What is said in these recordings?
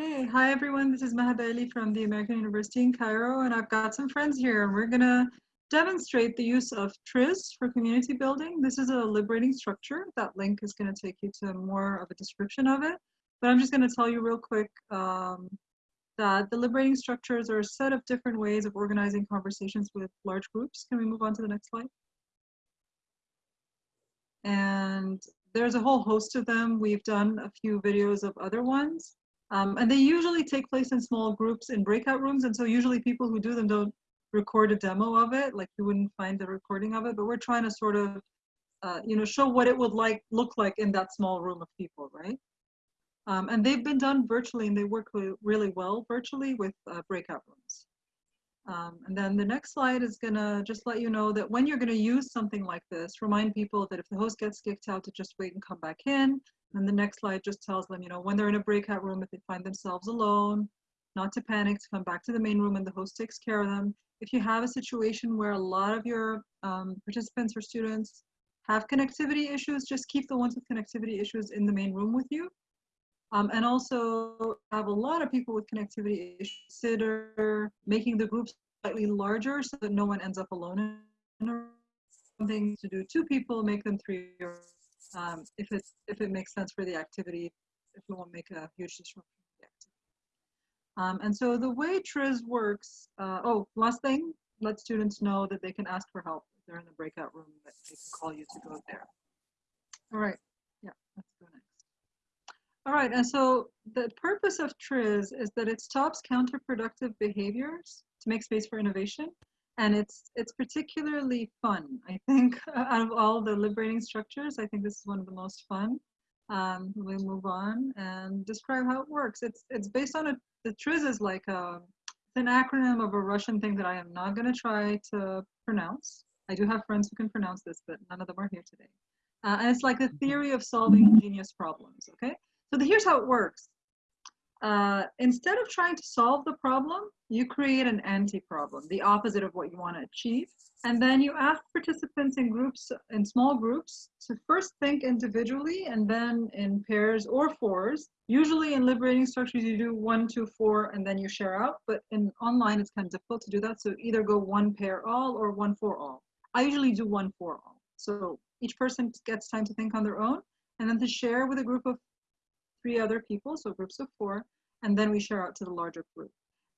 Hey, hi everyone. This is Maha Bali from the American University in Cairo, and I've got some friends here. We're gonna demonstrate the use of TRIZ for community building. This is a liberating structure. That link is gonna take you to more of a description of it. But I'm just gonna tell you real quick um, that the liberating structures are a set of different ways of organizing conversations with large groups. Can we move on to the next slide? And there's a whole host of them. We've done a few videos of other ones. Um, and they usually take place in small groups in breakout rooms. And so usually people who do them don't record a demo of it, like you wouldn't find the recording of it, but we're trying to sort of, uh, you know, show what it would like look like in that small room of people, right? Um, and they've been done virtually and they work really well virtually with uh, breakout rooms. Um, and then the next slide is gonna just let you know that when you're gonna use something like this, remind people that if the host gets kicked out to just wait and come back in. And the next slide just tells them, you know, when they're in a breakout room, if they find themselves alone, not to panic, to come back to the main room and the host takes care of them. If you have a situation where a lot of your um, participants or students have connectivity issues, just keep the ones with connectivity issues in the main room with you. Um, and also have a lot of people with connectivity issues, consider making the groups slightly larger so that no one ends up alone in a something to do two people, make them three, or um, if it if it makes sense for the activity, if it won't make a huge disruption. Um, and so the way TRIZ works, uh, oh, last thing, let students know that they can ask for help if they're in the breakout room, that they can call you to go there. All right, yeah, let's go next. All right, and so the purpose of TRIZ is that it stops counterproductive behaviors to make space for innovation. And it's it's particularly fun, I think, out of all the liberating structures. I think this is one of the most fun. Um, we'll move on and describe how it works. It's it's based on a the TRIZ is like a it's an acronym of a Russian thing that I am not going to try to pronounce. I do have friends who can pronounce this, but none of them are here today. Uh, and it's like mm-hmm. theory of solving ingenious problems. Okay, so the, here's how it works. Uh, instead of trying to solve the problem, you create an anti-problem, the opposite of what you want to achieve. And then you ask participants in groups, in small groups, to first think individually and then in pairs or fours. Usually in liberating structures, you do one, two, four, and then you share out. But in online, it's kind of difficult to do that. So either go one pair all or one for all. I usually do one for all. So each person gets time to think on their own and then to share with a group of three other people, so groups of four, and then we share out to the larger group.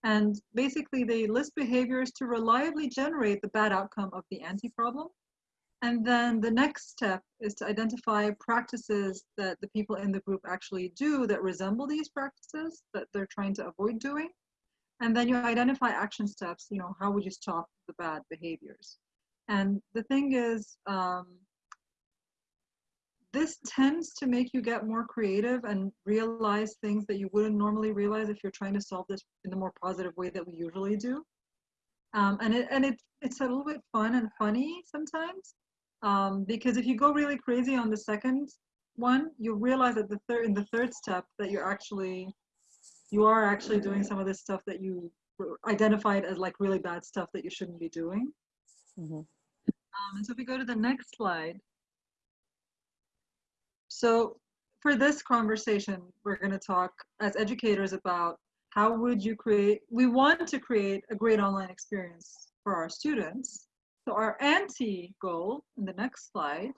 And basically they list behaviors to reliably generate the bad outcome of the anti-problem. And then the next step is to identify practices that the people in the group actually do that resemble these practices that they're trying to avoid doing. And then you identify action steps, you know, how would you stop the bad behaviors? And the thing is, um, this tends to make you get more creative and realize things that you wouldn't normally realize if you're trying to solve this in the more positive way that we usually do. Um, and it, and it, it's a little bit fun and funny sometimes um, because if you go really crazy on the second one, you realize that the third in the third step that you're actually you are actually doing some of this stuff that you identified as like really bad stuff that you shouldn't be doing. Mm -hmm. um, and so if we go to the next slide, so for this conversation, we're going to talk as educators about how would you create, we want to create a great online experience for our students. So our anti-goal in the next slide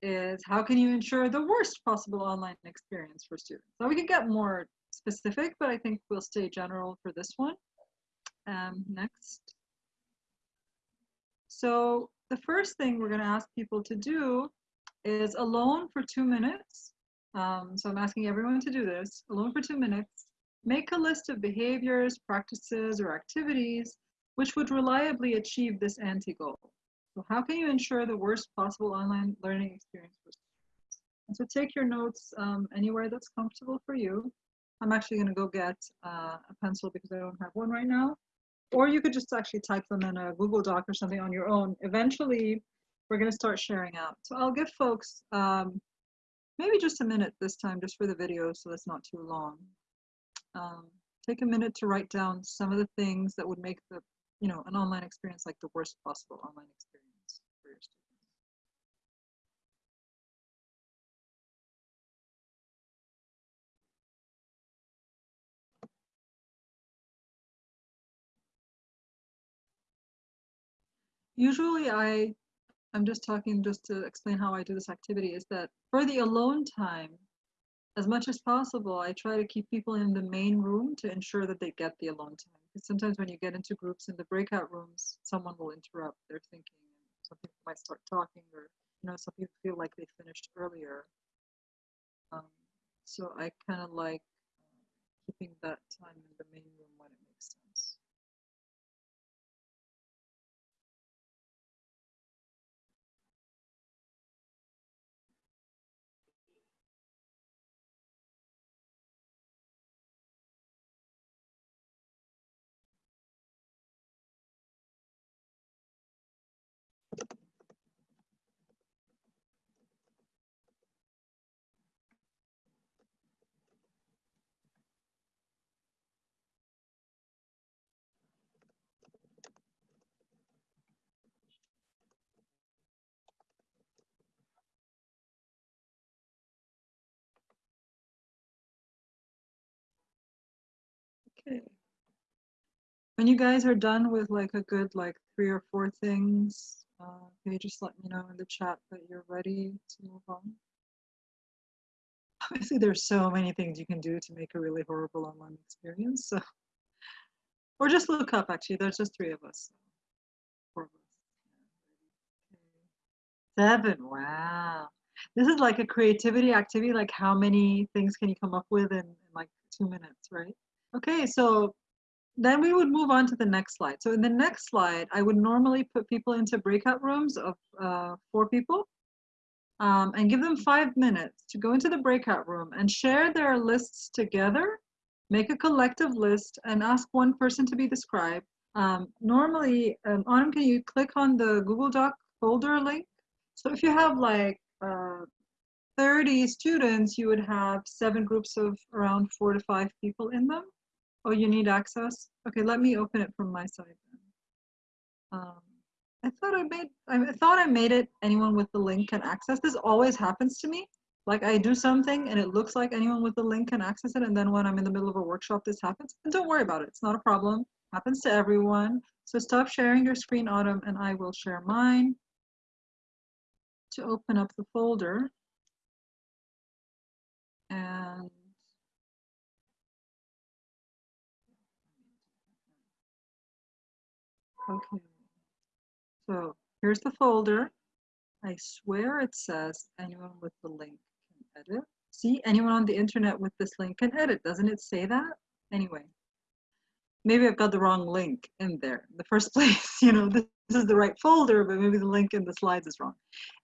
is how can you ensure the worst possible online experience for students? So we can get more specific, but I think we'll stay general for this one. Um, next. So the first thing we're going to ask people to do is alone for two minutes. Um, so I'm asking everyone to do this, alone for two minutes. Make a list of behaviors, practices, or activities which would reliably achieve this anti-goal. So how can you ensure the worst possible online learning experience for students? And so take your notes um, anywhere that's comfortable for you. I'm actually going to go get uh, a pencil because I don't have one right now. Or you could just actually type them in a Google Doc or something on your own. Eventually, we're going to start sharing out. So I'll give folks um, maybe just a minute this time, just for the video, so it's not too long. Um, take a minute to write down some of the things that would make the, you know, an online experience like the worst possible online experience for your students. Usually I I'm just talking just to explain how I do this activity is that for the alone time, as much as possible, I try to keep people in the main room to ensure that they get the alone time. Because sometimes when you get into groups in the breakout rooms, someone will interrupt their thinking and some people might start talking or, you know, some people feel like they finished earlier. Um, so I kind of like keeping that time in the main room when it makes sense. Okay. When you guys are done with like a good like three or four things, uh, can you just let me know in the chat that you're ready to move on? Obviously, there's so many things you can do to make a really horrible online experience. So, or just look up. Actually, there's just three of us. Four of us. Seven. Wow. This is like a creativity activity. Like, how many things can you come up with in, in like two minutes, right? Okay, so then we would move on to the next slide. So in the next slide, I would normally put people into breakout rooms of uh, four people um, and give them five minutes to go into the breakout room and share their lists together, make a collective list and ask one person to be the scribe. Um, normally, um, Autumn, can you click on the Google Doc folder link? So if you have like uh, 30 students, you would have seven groups of around four to five people in them. Oh, you need access? Okay, let me open it from my side. Um, I thought I made, I thought I made it anyone with the link can access. This always happens to me. Like I do something and it looks like anyone with the link can access it. And then when I'm in the middle of a workshop, this happens. And don't worry about it. It's not a problem. Happens to everyone. So stop sharing your screen, Autumn, and I will share mine to open up the folder. Okay. So here's the folder. I swear it says anyone with the link can edit. See, anyone on the internet with this link can edit. Doesn't it say that? Anyway, maybe I've got the wrong link in there in the first place. You know, this, is the right folder, but maybe the link in the slides is wrong.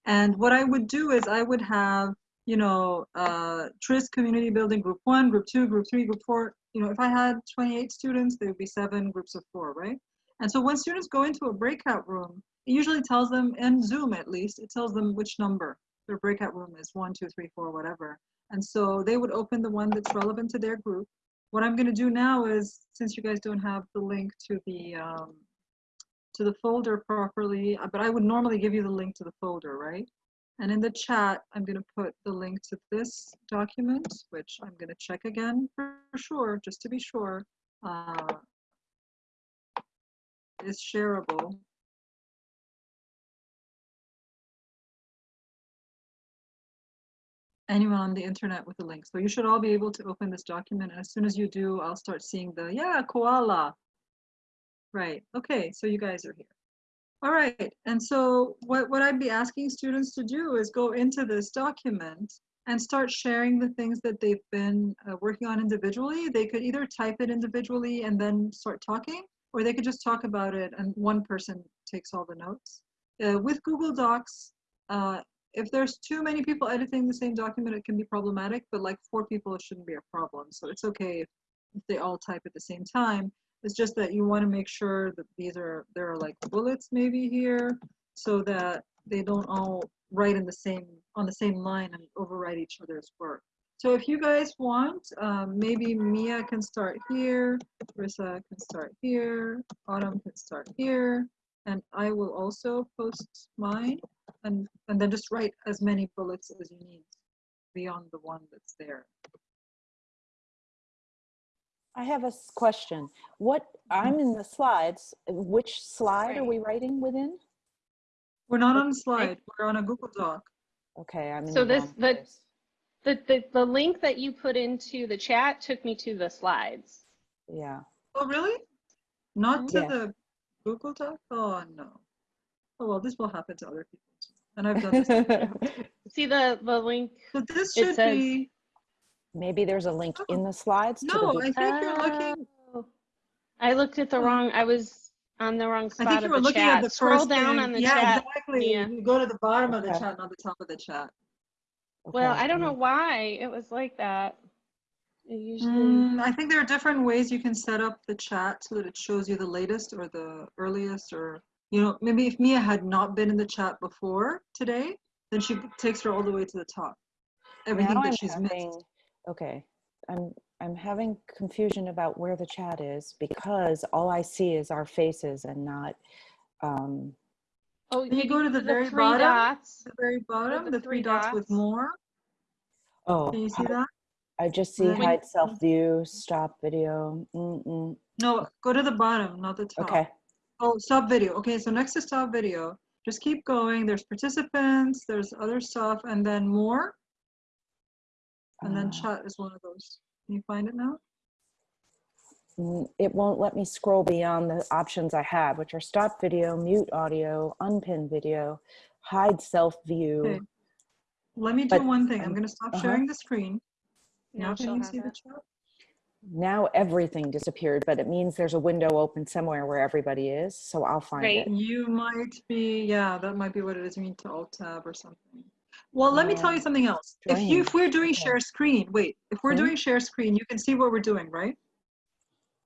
And what I would do is I would have, you know, uh, TRIZ community building group one, group two, group three, group four. You know, if I had 28 students, there would be seven groups of four, right? And so when students go into a breakout room, it usually tells them, in Zoom at least, it tells them which number their breakout room is, one, two, three, four, whatever. And so they would open the one that's relevant to their group. What I'm gonna do now is, since you guys don't have the link to the, um, to the folder properly, uh, but I would normally give you the link to the folder, right? And in the chat, I'm gonna put the link to this document, which I'm gonna check again for sure, just to be sure. Uh, is shareable. Anyone on the internet with a link. So you should all be able to open this document. And as soon as you do, I'll start seeing the, yeah, koala. Right, okay, so you guys are here. All right, and so what, what I'd be asking students to do is go into this document and start sharing the things that they've been uh, working on individually. They could either type it individually and then start talking, or they could just talk about it and one person takes all the notes. Uh, with Google Docs, uh, if there's too many people editing the same document, it can be problematic, but like four people, it shouldn't be a problem. So it's okay if, if they all type at the same time. It's just that you want to make sure that these are, there are like bullets maybe here so that they don't all write in the same, on the same line and overwrite each other's work. So if you guys want, um, maybe Mia can start here, Rissa can start here, Autumn can start here, and I will also post mine and, and then just write as many bullets as you need beyond the one that's there. I have a question. What I'm in the slides. Which slide are we writing within? We're not on a slide. We're on a Google Doc. Okay, I'm in So the this- wrong the- place. The, the, the link that you put into the chat took me to the slides. Yeah, Oh, really? Not to Yeah. the Google Doc? Oh, no. Oh, well, this will happen to other people too. And I've done this. See the, the link? So this It should says- be, maybe there's a link in the slides to the no, I think you're oh. looking, Oh. I looked at the Oh. wrong, I was on the wrong spot I think you were the looking at chat. the Scroll first down thing. on the Yeah, chat. exactly. Mia. You go to the bottom of the chat, not the top of the chat. Well, I don't know why it was like that. Usually, Mm, I think there are different ways you can set up the chat so that it shows you the latest or the earliest or, you know, maybe if Mia had not been in the chat before today, then she takes her all the way to the top. Everything now that I'm she's having- missed. Okay, I'm, I'm having confusion about where the chat is because all I see is our faces and not, um, oh, Can you go to the the very three bottom? dots. The very bottom, the the three three dots with more. oh, Can you see hi- that? I just see When- hide self view, stop video. Mm-mm. No, go to the bottom, not the top. Okay, Oh, stop video. Okay, so next to stop video, just keep going. There's participants, there's other stuff, and then more. And then Uh, chat is one of those. Can you find it now? Mm, it won't let me scroll beyond the options I have, which are stop video, mute audio, unpin video, hide self view. Okay. Let me do But, one thing. I'm um, gonna stop uh-huh. sharing the screen. Now Now can you have see the chat? Now everything disappeared, but it means there's a window open somewhere where everybody is, so I'll find Great. it. You might be, yeah, that might be what it is. You need to alt tab or something. Well, let me tell you Uh, something else. If you, if we're doing share screen, wait, if we're Mhm. doing share screen, you can see what we're doing, right?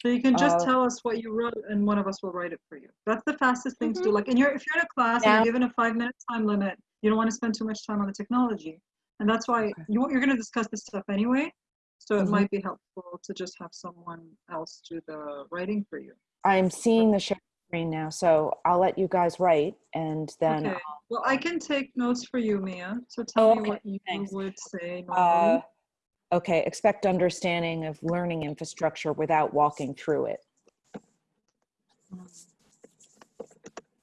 So you can just Uh, tell us what you wrote and one of us will write it for you. That's the fastest thing to do. Mhm. Like, and you're, if you're in a class and you're given a five minute time limit, you don't want to spend too much time on the technology. And that's why Okay. you, you're going to discuss this stuff anyway. So it Mhm. might be helpful to just have someone else do the writing for you. I'm seeing the share screen now, so I'll let you guys write and then Okay. Well, I can take notes for you, Mia. So tell Oh, me what you Thanks. would say uh, normally. Okay, expect understanding of learning infrastructure without walking through it.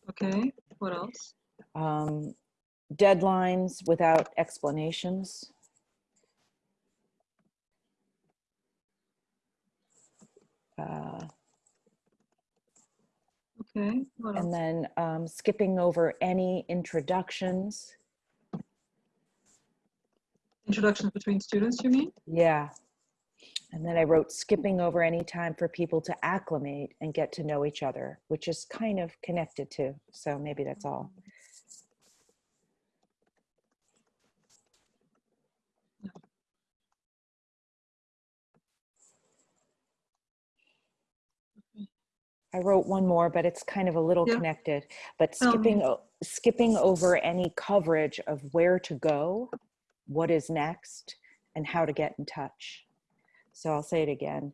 Okay. What else? Um, deadlines without explanations. Uh, Okay. And then um, skipping over any introductions. Introductions between students, you mean? Yeah. And then I wrote skipping over any time for people to acclimate and get to know each other, which is kind of connected to. So maybe that's all. I wrote one more, but it's kind of a little Yeah. connected. But skipping o- skipping over any coverage of where to go, what is next, and how to get in touch. So I'll say it again.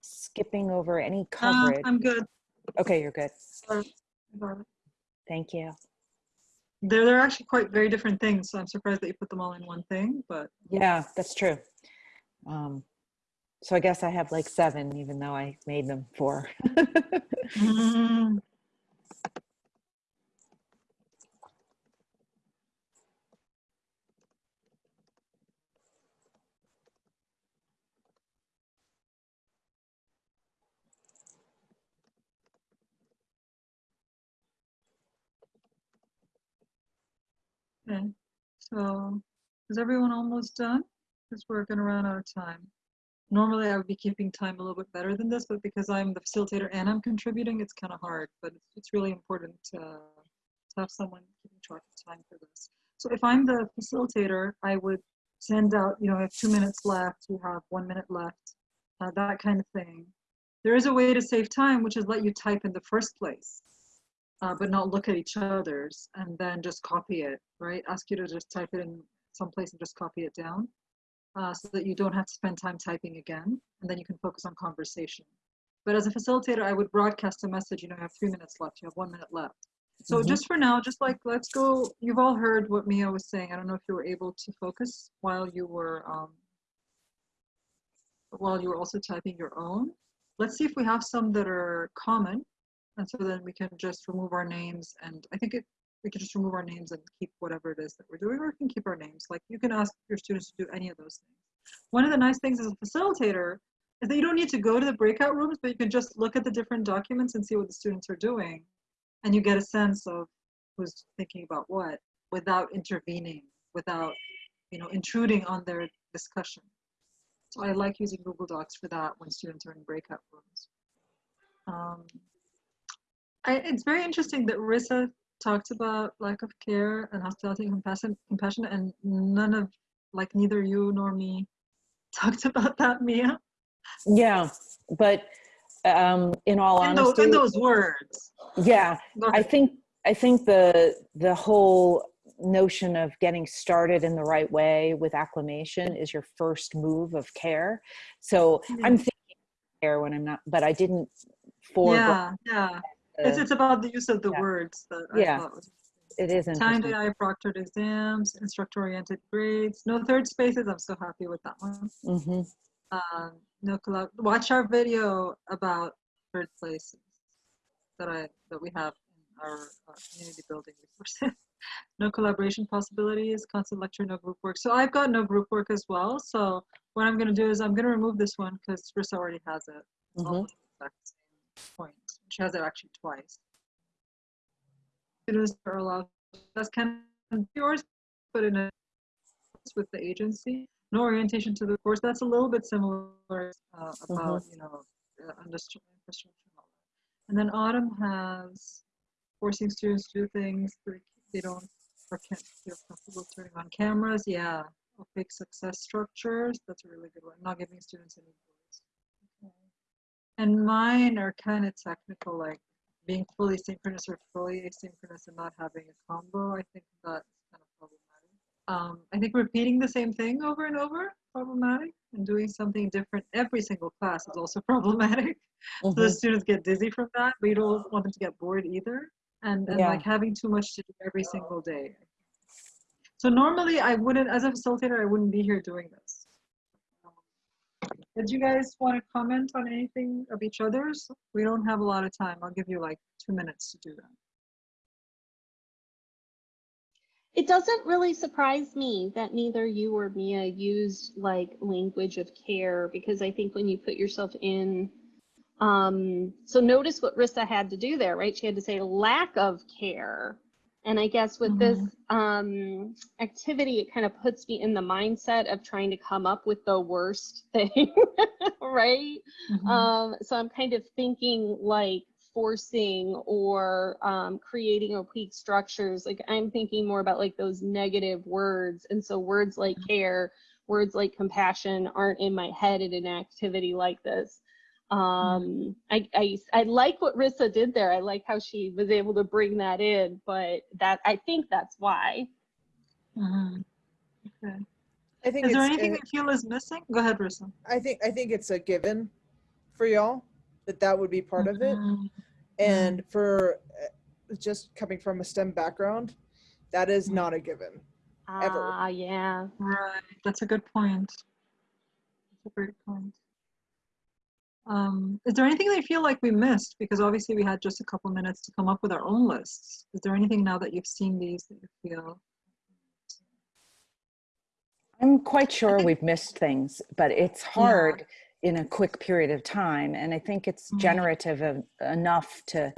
Skipping over any Uh, coverage. I'm good. okay, you're good. Sorry. I got it. Thank you. They're, they're actually quite very different things. So I'm surprised that you put them all in one thing, but Yeah, that's true. Um, so I guess I have like seven, even though I made them four. Mm, okay. So is everyone almost done? Because we're going to run out of time. Normally I would be keeping time a little bit better than this, but because I'm the facilitator and I'm contributing, it's kind of hard. But it's, really important to, to have someone keeping track of time for this. So if I'm the facilitator, I would send out, you know, I have two minutes left, you have one minute left, uh, that kind of thing. There is a way to save time, which is let you type in the first place, uh, but not look at each other's and then just copy it, right? Ask you to just type it in someplace and just copy it down uh, so that you don't have to spend time typing again, and then you can focus on conversation. But as a facilitator, I would broadcast a message, you know, you have three minutes left, you have one minute left. So Mhm. just for now, just like, let's go, you've all heard what Mia was saying. I don't know if you were able to focus while you were, um, while you were also typing your own. Let's see if we have some that are common. And so then we can just remove our names. And I think it, we can just remove our names and keep whatever it is that we're doing, or we can keep our names. Like you can ask your students to do any of those things. One of the nice things as a facilitator is that you don't need to go to the breakout rooms, but you can just look at the different documents and see what the students are doing. And you get a sense of who's thinking about what without intervening, without, you know, intruding on their discussion. So I like using Google Docs for that when students are in breakout rooms. Um, I, it's very interesting that Rissa talked about lack of care and hospitality and compassion, compassion, and none of, like neither you nor me talked about that, Mia. Yeah, but um, in all In those, honesty, in those words. yeah, I think I think the the whole notion of getting started in the right way with acclimation is your first move of care. So Yeah. I'm thinking care when I'm not, but I didn't foreground. yeah, yeah. It's, it's about the use of the yeah. words that I Yeah. thought was it is Time to eye proctored exams, instructor-oriented grades, no third spaces. I'm so happy with that one. hmm Um, no collab. Watch our video about third places that I that we have in our uh, community building resources. no collaboration possibilities, constant lecture, no group work. So I've got no group work as well. So what I'm going to do is I'm going to remove this one because Rissa already has it. It's almost the exact same point. She has it actually twice. Students are allowed, that's kind of yours, but in a with the agency. No orientation to the course. That's a little bit similar uh, about you know uh, infrastructure. and all that. And then Autumn has forcing students to do things that they don't or can't feel comfortable turning on cameras. Yeah, opaque success structures. That's a really good one. Not giving students any. And mine are kind of technical, like being fully synchronous or fully asynchronous and not having a combo. I think that's kind of problematic um, I think repeating the same thing over and over problematic, and doing something different every single class is also problematic. So the Mhm. students get dizzy from that, but you don't want them to get bored either, and and Yeah. like having too much to do every single day. So normally I wouldn't, as a facilitator, I wouldn't be here doing this. Did you guys want to comment on anything of each other's? We don't have a lot of time. I'll give you like two minutes to do that. It doesn't really surprise me that neither you or Mia used like language of care because I think when you put yourself in, um, so notice what Rissa had to do there, right? She had to say lack of care. And I guess with this um, activity, it kind of puts me in the mindset of trying to come up with the worst thing, right? Mhm. Um, so I'm kind of thinking like forcing or um, creating opaque structures. Like I'm thinking more about like those negative words. And so words like care, words like compassion aren't in my head in an activity like this. Um, I, I, I like what Rissa did there. I like how she was able to bring that in, but that I think that's why. Mhm. Okay. I think Is there anything uh, that you feel is missing? Go ahead, Rissa. I think I think it's a given for y'all that that would be part of it. Mhm. And for uh, just coming from a STEM background, that is not a given. Ever. Ah, yeah. Right, that's a good point. That's a great point. Um, is there anything that you feel like we missed? Because obviously we had just a couple minutes to come up with our own lists. Is there anything now that you've seen these that you feel? I'm quite sure we've missed things, but it's hard in a quick period of time. And I think it's Mhm. generative of, enough to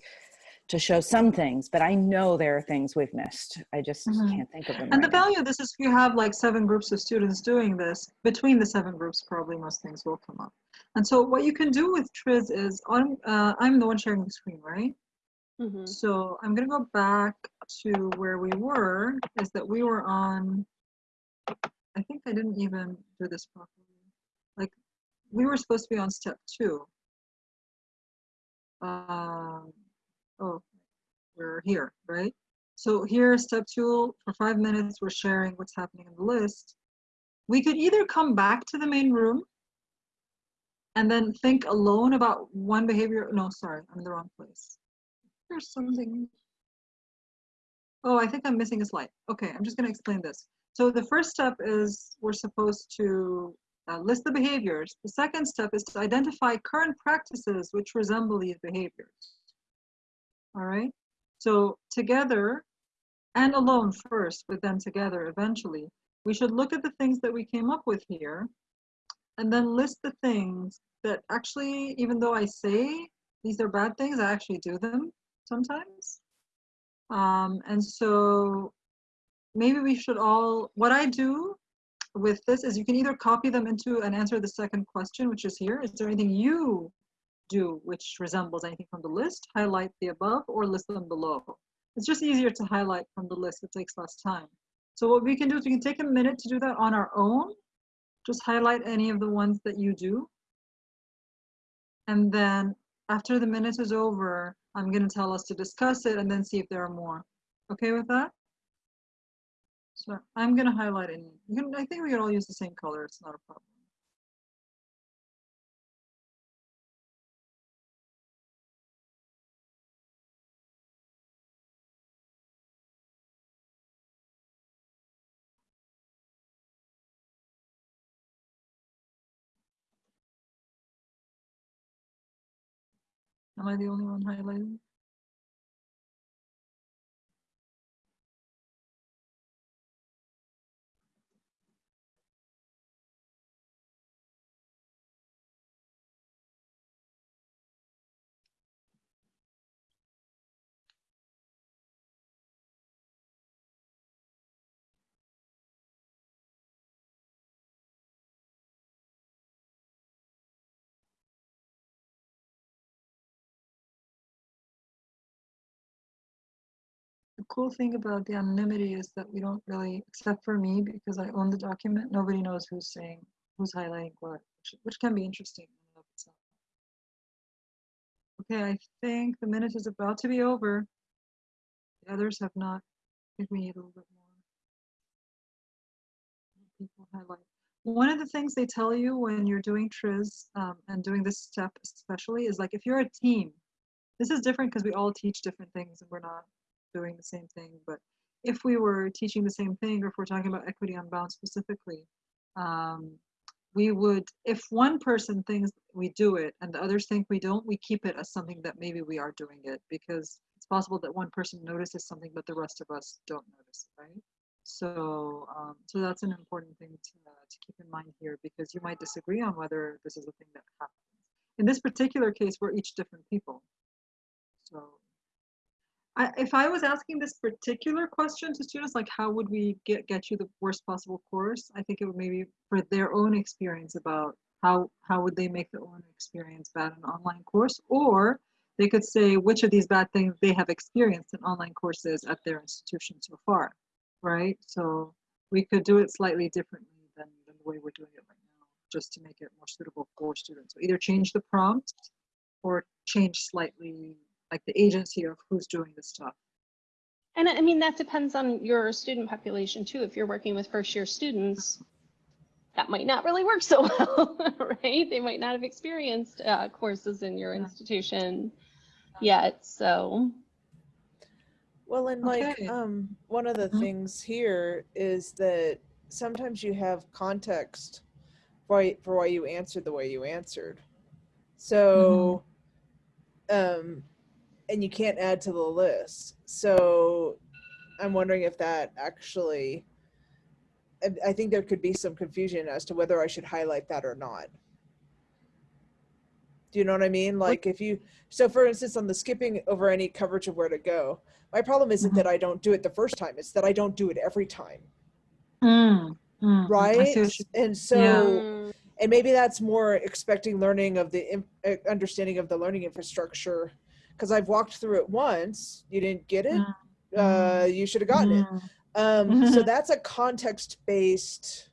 to show some things, but I know there are things we've missed. I just Mhm. can't think of them. And the right now. value of this is if you have like seven groups of students doing this, between the seven groups, probably most things will come up. And so what you can do with Triz is, on, uh, I'm the one sharing the screen, right? Mhm. So I'm gonna go back to where we were, is that we were on, I think I didn't even do this properly. Like, we were supposed to be on step two. Um, oh, we're here, right? So here, step two, for five minutes, we're sharing what's happening in the list. We could either come back to the main room and then think alone about one behavior. No, sorry, I'm in the wrong place. There's something. Oh, I think I'm missing a slide. Okay, I'm just going to explain this. So the first step is we're supposed to uh, list the behaviors. The second step is to identify current practices which resemble these behaviors. All right. So together, and alone first, but then together eventually, we should look at the things that we came up with here and then list the things that actually, even though I say these are bad things, I actually do them sometimes. Um, and so maybe we should all, what I do with this is you can either copy them into and answer the second question, which is here. Is there anything you do which resembles anything from the list? Highlight the above or list them below. It's just easier to highlight from the list. It takes less time. So what we can do is we can take a minute to do that on our own. Just highlight any of the ones that you do. And then after the minute is over, I'm going to tell us to discuss it and then see if there are more. Okay with that? So I'm going to highlight any. I think we can all use the same color. It's not a problem. Am I the only one highlighting? Cool thing about the anonymity is that we don't really, except for me, because I own the document, nobody knows who's saying, who's highlighting what, which, which can be interesting. Okay, I think the minute is about to be over. The others have not. We need a little bit more. People highlight. One of the things they tell you when you're doing TRIZ um, and doing this step especially is like if you're a team, this is different because we all teach different things and we're not doing the same thing. But if we were teaching the same thing, or if we're talking about equity unbound specifically, um, we would, if one person thinks we do it and the others think we don't, we keep it as something that maybe we are doing it because it's possible that one person notices something, but the rest of us don't notice, right? So, um, so that's an important thing to, uh, to keep in mind here because you might disagree on whether this is a thing that happens. In this particular case, we're each different people. So I, if I was asking this particular question to students, like how would we get, get you the worst possible course? I think it would maybe for their own experience about how, how would they make their own experience bad in an online course? Or they could say which of these bad things they have experienced in online courses at their institution so far, right? So we could do it slightly differently than, than the way we're doing it right now, just to make it more suitable for students. So either change the prompt or change slightly like the agency of who's doing the stuff. And I mean, that depends on your student population too. If you're working with first year students, that might not really work so well, right? They might not have experienced uh, courses in your Yeah. institution yet. So, Well, and like Okay. um, one of the Mhm. things here is that sometimes you have context for for why you answered the way you answered. So, um, and you can't add to the list. So, I'm wondering if that actually. I- I think there could be some confusion as to whether I should highlight that or not. Do you know what I mean? Like if you, so for instance, on the skipping over any coverage of where to go, my problem isn't Mhm. that I don't do it the first time, it's that I don't do it every time, Mm, mm, right? see what you- And so, mm, and maybe that's more expecting learning of the uh, understanding of the learning infrastructure. Because I've walked through it once, you didn't get it, Mm, uh, you should have gotten it. mm. Um, so that's a context-based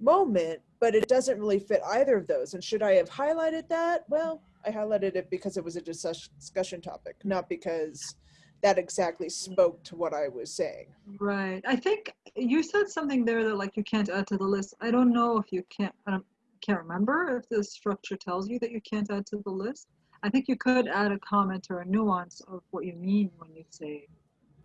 moment, but it doesn't really fit either of those. And should I have highlighted that? Well, I highlighted it because it was a discussion topic, not because that exactly spoke to what I was saying. Right. I think you said something there that like you can't add to the list. I don't know if you can't. I don't, can't remember if the structure tells you that you can't add to the list. I think you could add a comment or a nuance of what you mean when you say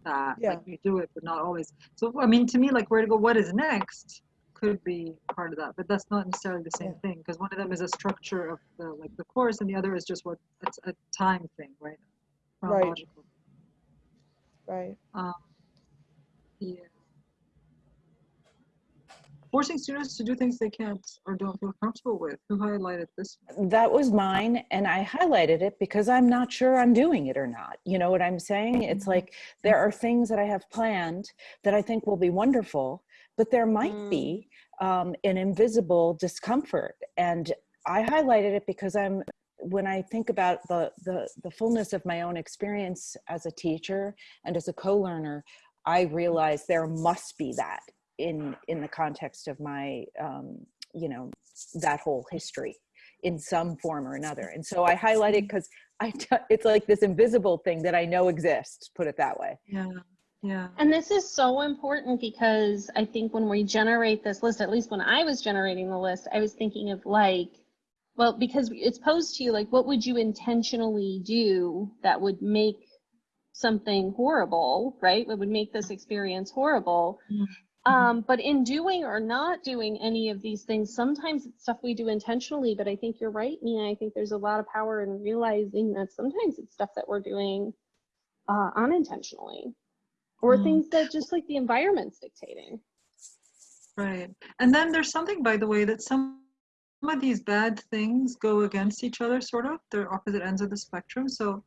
that. Yeah. Like you do it, but not always. So I mean, to me, like where to go, what is next, could be part of that, but that's not necessarily the same Yeah. thing because one of them is a structure of the like the course, and the other is just what it's a time thing, right? Right. Right. Um, Yeah. Forcing students to do things they can't or don't feel comfortable with. Who highlighted this? That was mine, and I highlighted it because I'm not sure I'm doing it or not. You know what I'm saying? It's like there are things that I have planned that I think will be wonderful, but there might Mm. be um, an invisible discomfort. And I highlighted it because I'm when I think about the the the fullness of my own experience as a teacher and as a co-learner, I realize there must be that in in the context of my um, you know that whole history in some form or another. And so I highlight it because I t- it's like this invisible thing that I know exists. Put it that way. Yeah. Yeah. And this is so important because I think when we generate this list, at least when I was generating the list, I was thinking of like, well, because it's posed to you, like, what would you intentionally do that would make something horrible, right? What would make this experience horrible? Mhm. Um, but in doing or not doing any of these things, sometimes it's stuff we do intentionally, but I think you're right, Nina. I think there's a lot of power in realizing that sometimes it's stuff that we're doing uh, unintentionally or Mm. things that just like the environment's dictating. Right. And then there's something, by the way, that some some of these bad things go against each other, sort of. They're opposite ends of the spectrum. So,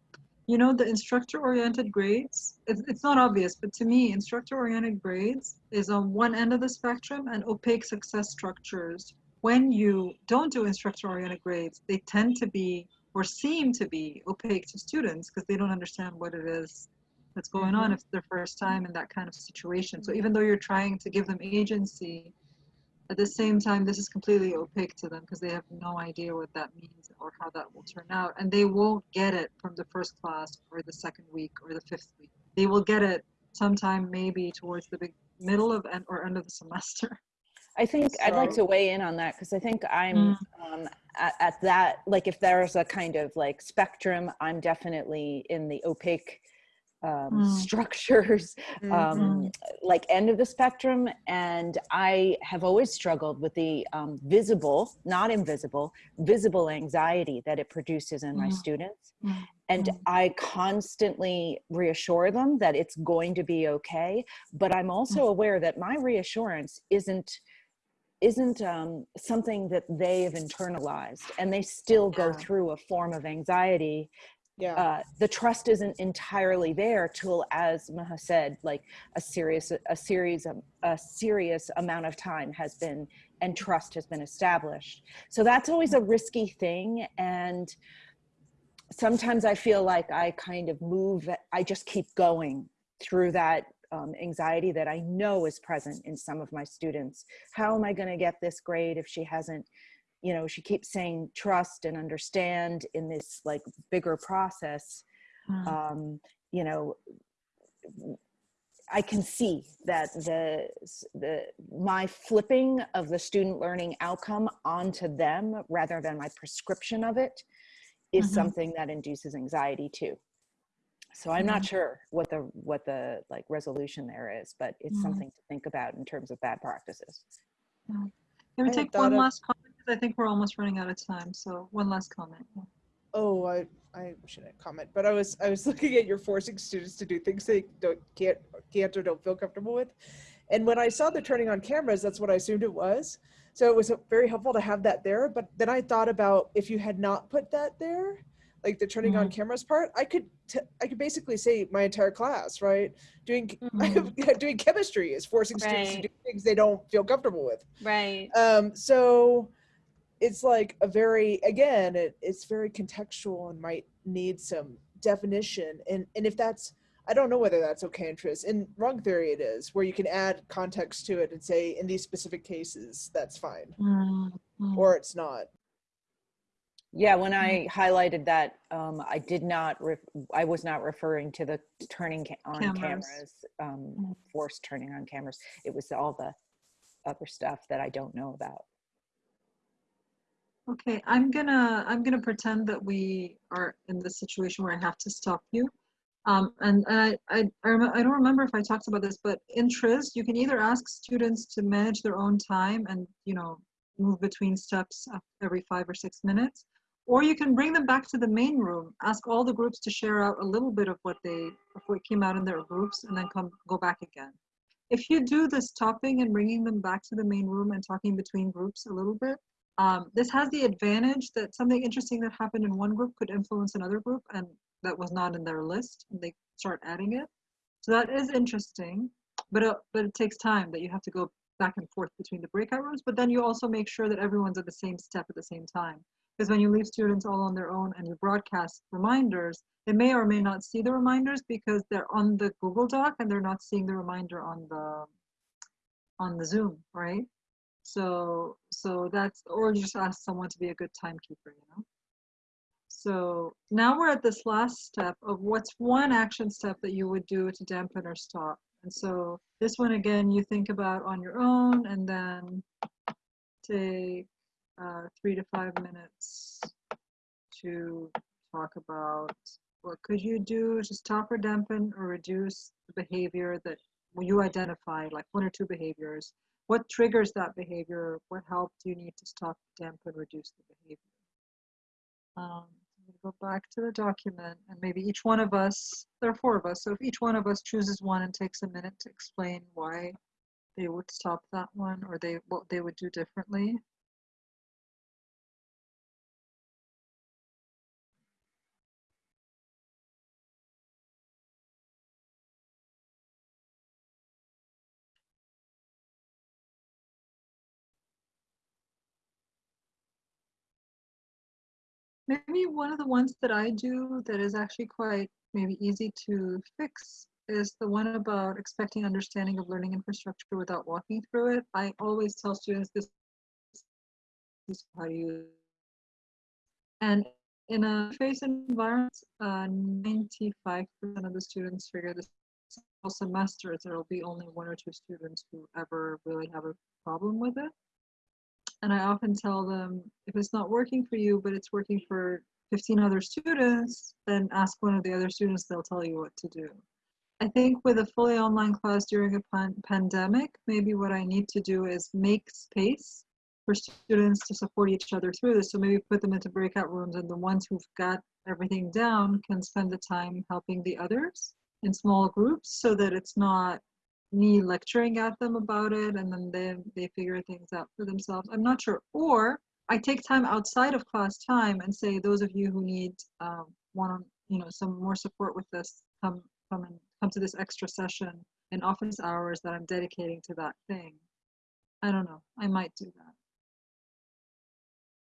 you know, the instructor-oriented grades, it's, it's not obvious, but to me, instructor-oriented grades is on one end of the spectrum and opaque success structures. When you don't do instructor-oriented grades, they tend to be or seem to be opaque to students because they don't understand what it is that's going on mm-hmm. if it's their first time in that kind of situation. So mm-hmm. even though you're trying to give them agency, at the same time, this is completely opaque to them because they have no idea what that means or how that will turn out. And they won't get it from the first class or the second week or the fifth week. They will get it sometime maybe towards the big middle of end or end of the semester. I think I'd like to weigh in on that because I think I'm um, at, at that, like if there's a kind of like spectrum, I'm definitely in the opaque um, Mm. structures, Mm-hmm. um, like end of the spectrum. And I have always struggled with the um, visible, not invisible, visible anxiety that it produces in my Mm. students. Mm. And Mm. I constantly reassure them that it's going to be okay. But I'm also aware that my reassurance isn't isn't um, something that they have internalized and they still go through a form of anxiety Yeah. uh, the trust isn't entirely there till as maha said like a serious a series of a serious amount of time has been and trust has been established so that's always a risky thing and sometimes i feel like i kind of move i just keep going through that um, anxiety that i know is present in some of my students how am i going to get this grade if she hasn't you know she keeps saying trust and understand in this like bigger process Mm. um you know i can see that the the my flipping of the student learning outcome onto them rather than my prescription of it is Mhm. something that induces anxiety too so i'm not sure what the what the like resolution there is but it's Mhm. something to think about in terms of bad practices Can I we had take one last comment? I think we're almost running out of time. So one last comment. Oh, I I shouldn't comment, but I was I was looking at your forcing students to do things they don't can't can't or don't feel comfortable with, and when I saw the turning on cameras, that's what I assumed it was. So it was very helpful to have that there. But then I thought about if you had not put that there, like the turning on cameras part, I could I could basically say my entire class, right? Doing doing chemistry is forcing students to do things they don't feel comfortable with. Right. Um, so it's like a very again, it, it's very contextual and might need some definition. And and if that's I don't know whether that's okay in TRIZ. In wrong theory it is, where you can add context to it and say in these specific cases that's fine. Mm, mm. Or it's not. Yeah, when I highlighted that, um, I did not, ref- I was not referring to the turning ca- on Cameras. cameras, um, Mm. forced turning on cameras. It was all the other stuff that I don't know about. Okay, I'm gonna I'm gonna pretend that we are in the situation where I have to stop you. Um, and I I I, I don't remember if I talked about this, but in TRIZ you can either ask students to manage their own time and you know move between steps every five or six minutes, or you can bring them back to the main room. Ask all the groups to share out a little bit of what they of what came out in their groups, and then come go back again. if you do the stopping and bringing them back to the main room and talking between groups a little bit, um, this has the advantage that something interesting that happened in one group could influence another group and that was not in their list and they start adding it. So that is interesting, but, uh, but it takes time that you have to go back and forth between the breakout rooms, but then you also make sure that everyone's at the same step at the same time. Because when you leave students all on their own and you broadcast reminders, they may or may not see the reminders because they're on the Google Doc and they're not seeing the reminder on the on the Zoom, right? So so that's or just ask someone to be a good timekeeper, you know. So now we're at this last step of what's one action step that you would do to dampen or stop. And so this one again, you think about on your own and then take uh, three to five minutes to talk about what could you do to stop or dampen or reduce the behavior that you identify, like one or two behaviors. What triggers that behavior? What help do you need to stop, dampen, reduce the behavior? Um, go back to the document and maybe each one of us, there are four of us, so if each one of us chooses one and takes a minute to explain why they would stop that one or they what they would do differently. Maybe one of the ones that I do that is actually quite maybe easy to fix is the one about expecting understanding of learning infrastructure without walking through it. I always tell students this is how you and in a face environment, 95% uh, of the students figure this whole semester there will be only one or two students who ever really have a problem with it. And I often tell them if it's not working for you, but it's working for 15 other students, then ask one of the other students, they'll tell you what to do. I think with a fully online class during a pan pandemic, maybe what I need to do is make space for students to support each other through this. So maybe put them into breakout rooms and the ones who've got everything down can spend the time helping the others in small groups so that it's not me lecturing at them about it and then they, they figure things out for themselves. I'm not sure. Or I take time outside of class time and say, those of you who need um, one on, you know, some more support with this, come, come and come to this extra session in office hours that I'm dedicating to that thing. I don't know. I might do that.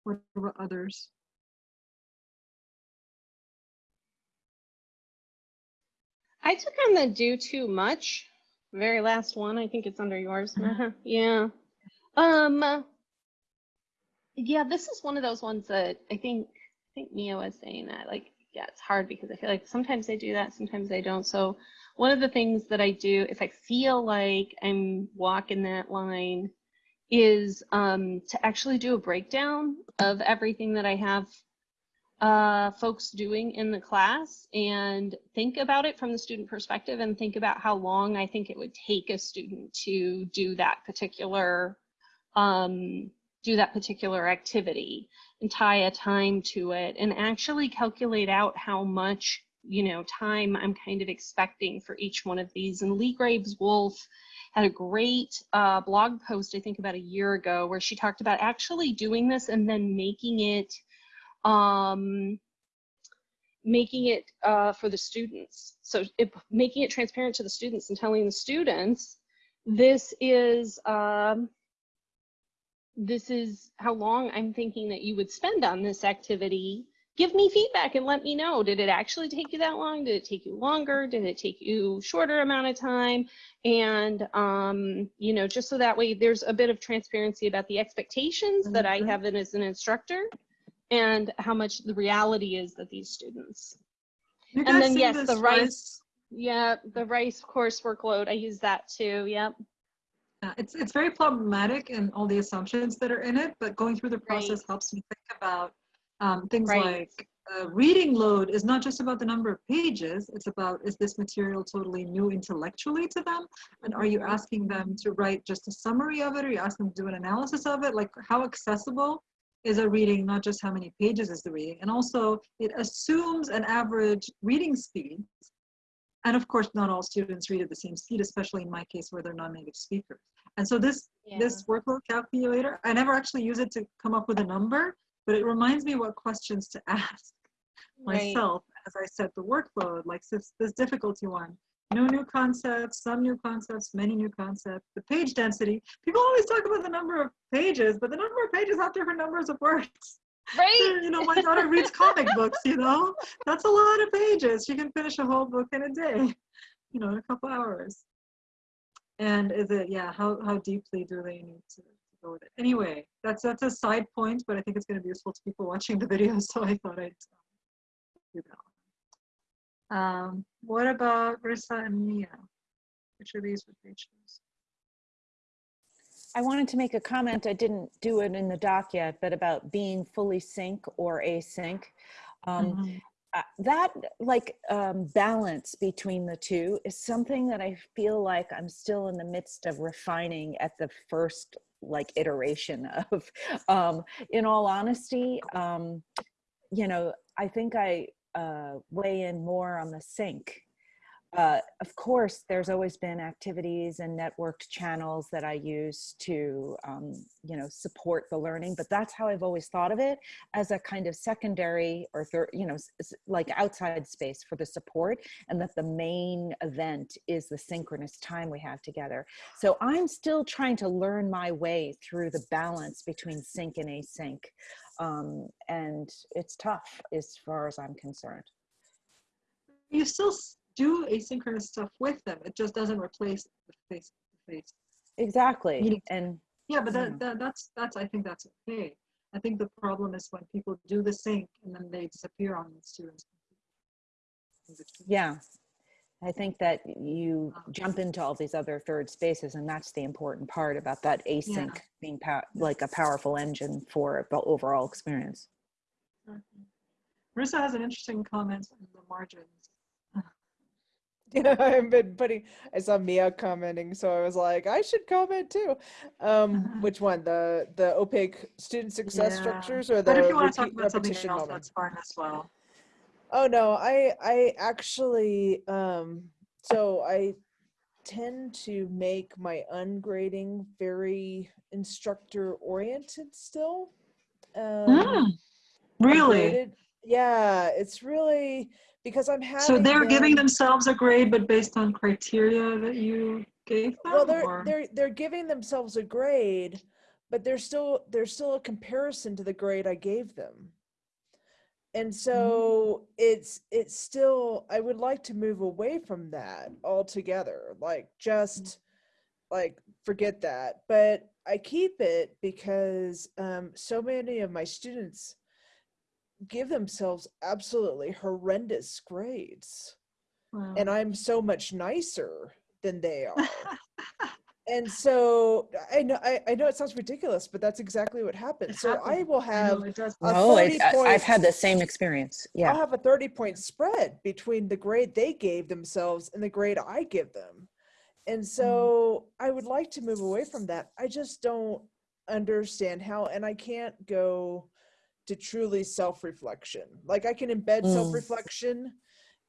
What about others? I took on the do too much very last one. I think it's under yours. Mhm. yeah. Um. Yeah, this is one of those ones that I think I think Mia was saying that like yeah, it's hard because I feel like sometimes I do that, sometimes I don't. So one of the things that I do if I feel like I'm walking that line is um, to actually do a breakdown of everything that I have uh, folks doing in the class and think about it from the student perspective and think about how long I think it would take a student to do that particular um, do that particular activity and tie a time to it and actually calculate out how much you know time I'm kind of expecting for each one of these. And Lee Graves Wolf had a great uh, blog post I think about a year ago where she talked about actually doing this and then making it um, making it uh, for the students. So it, making it transparent to the students and telling the students, this is, um, this is how long I'm thinking that you would spend on this activity. Give me feedback and let me know. Did it actually take you that long? Did it take you longer? Did it take you shorter amount of time? And, um, you know, just so that way there's a bit of transparency about the expectations that I Mhm. have as an instructor and how much the reality is that these students. You And then yes, the rice, rice- yeah, the rice course workload. I use that too, yep. Yeah, it's it's very problematic in all the assumptions that are in it, but going through the process Right. helps me think about um, things Right. like uh, reading load is not just about the number of pages. It's about is this material totally new intellectually to them, and are you Mhm. asking them to write just a summary of it, or are you asking them to do an analysis of it? Like how accessible is a reading, not just how many pages is the reading, and also it assumes an average reading speed And of course, not all students read at the same speed, especially in my case where they're non-native speakers. And so this this workload calculator, I never actually use it to come up with a number, but it reminds me what questions to ask Right. myself as I set the workload, like this, this difficulty one. No new concepts, some new concepts, many new concepts. The page density, people always talk about the number of pages, but the number of pages have different numbers of words. Right. You know, my daughter reads comic books, you know, that's a lot of pages. She can finish a whole book in a day, you know, in a couple hours. And is it, yeah, how, how deeply do they need to go with it? Anyway, that's, that's a side point, but I think it's going to be useful to people watching the video, so I thought I'd uh, do that. Um, what about Rissa and Mia? Which of these would they choose? I wanted to make a comment. I didn't do it in the doc yet, but about being fully sync or async. Um, Mhm. uh, that like um, balance between the two is something that I feel like I'm still in the midst of refining at the first like iteration of. Um, in all honesty, um, you know, I think I uh, weigh in more on the sync. Uh, of course, there's always been activities and networked channels that I use to, um, you know, support the learning. But that's how I've always thought of it as a kind of secondary or third, you know, like outside space for the support, and that the main event is the synchronous time we have together. So I'm still trying to learn my way through the balance between sync and async, um, and it's tough as far as I'm concerned. You still do asynchronous stuff with them. It just doesn't replace the face to face. Exactly, and Yeah, but that, that that's that's I think that's okay. I think the problem is when people do the sync and then they disappear on the students. Yeah. I think that you Um, jump into all these other third spaces, and that's the important part about that async being pow- like a powerful engine for the overall experience. Mhm. Marissa has an interesting comment in the margins. Yeah, I've been putting. I saw Mia commenting, so I was like, I should comment too. Um, Uh-huh. which one? The the opaque student success Yeah. structures or the But if you want to talk repeat- about something else, moment? that's fine as well. Oh no, I I actually um so I tend to make my ungrading very instructor oriented still. Um Really? graded- Yeah, it's really because I'm having So they're giving themselves a grade, but based on criteria that you gave them? well they're or- they're they're giving themselves a grade but there's still there's still a comparison to the grade i gave them and so it's it's still i would like to move away from that altogether like just like forget that. But i keep it because um so many of my students give themselves absolutely horrendous grades Wow. and i'm so much nicer than they are and so I know I, I know it sounds ridiculous, but that's exactly what happens. It So I happens. will I know have it does. a No, 30 it, I, I've had the same experience. Yeah, I'll have a 30 point spread between the grade they gave themselves and the grade I give them. And so I would like to move away from that. I just don't understand how and I can't go to truly self-reflection. Like I can embed Mm. self-reflection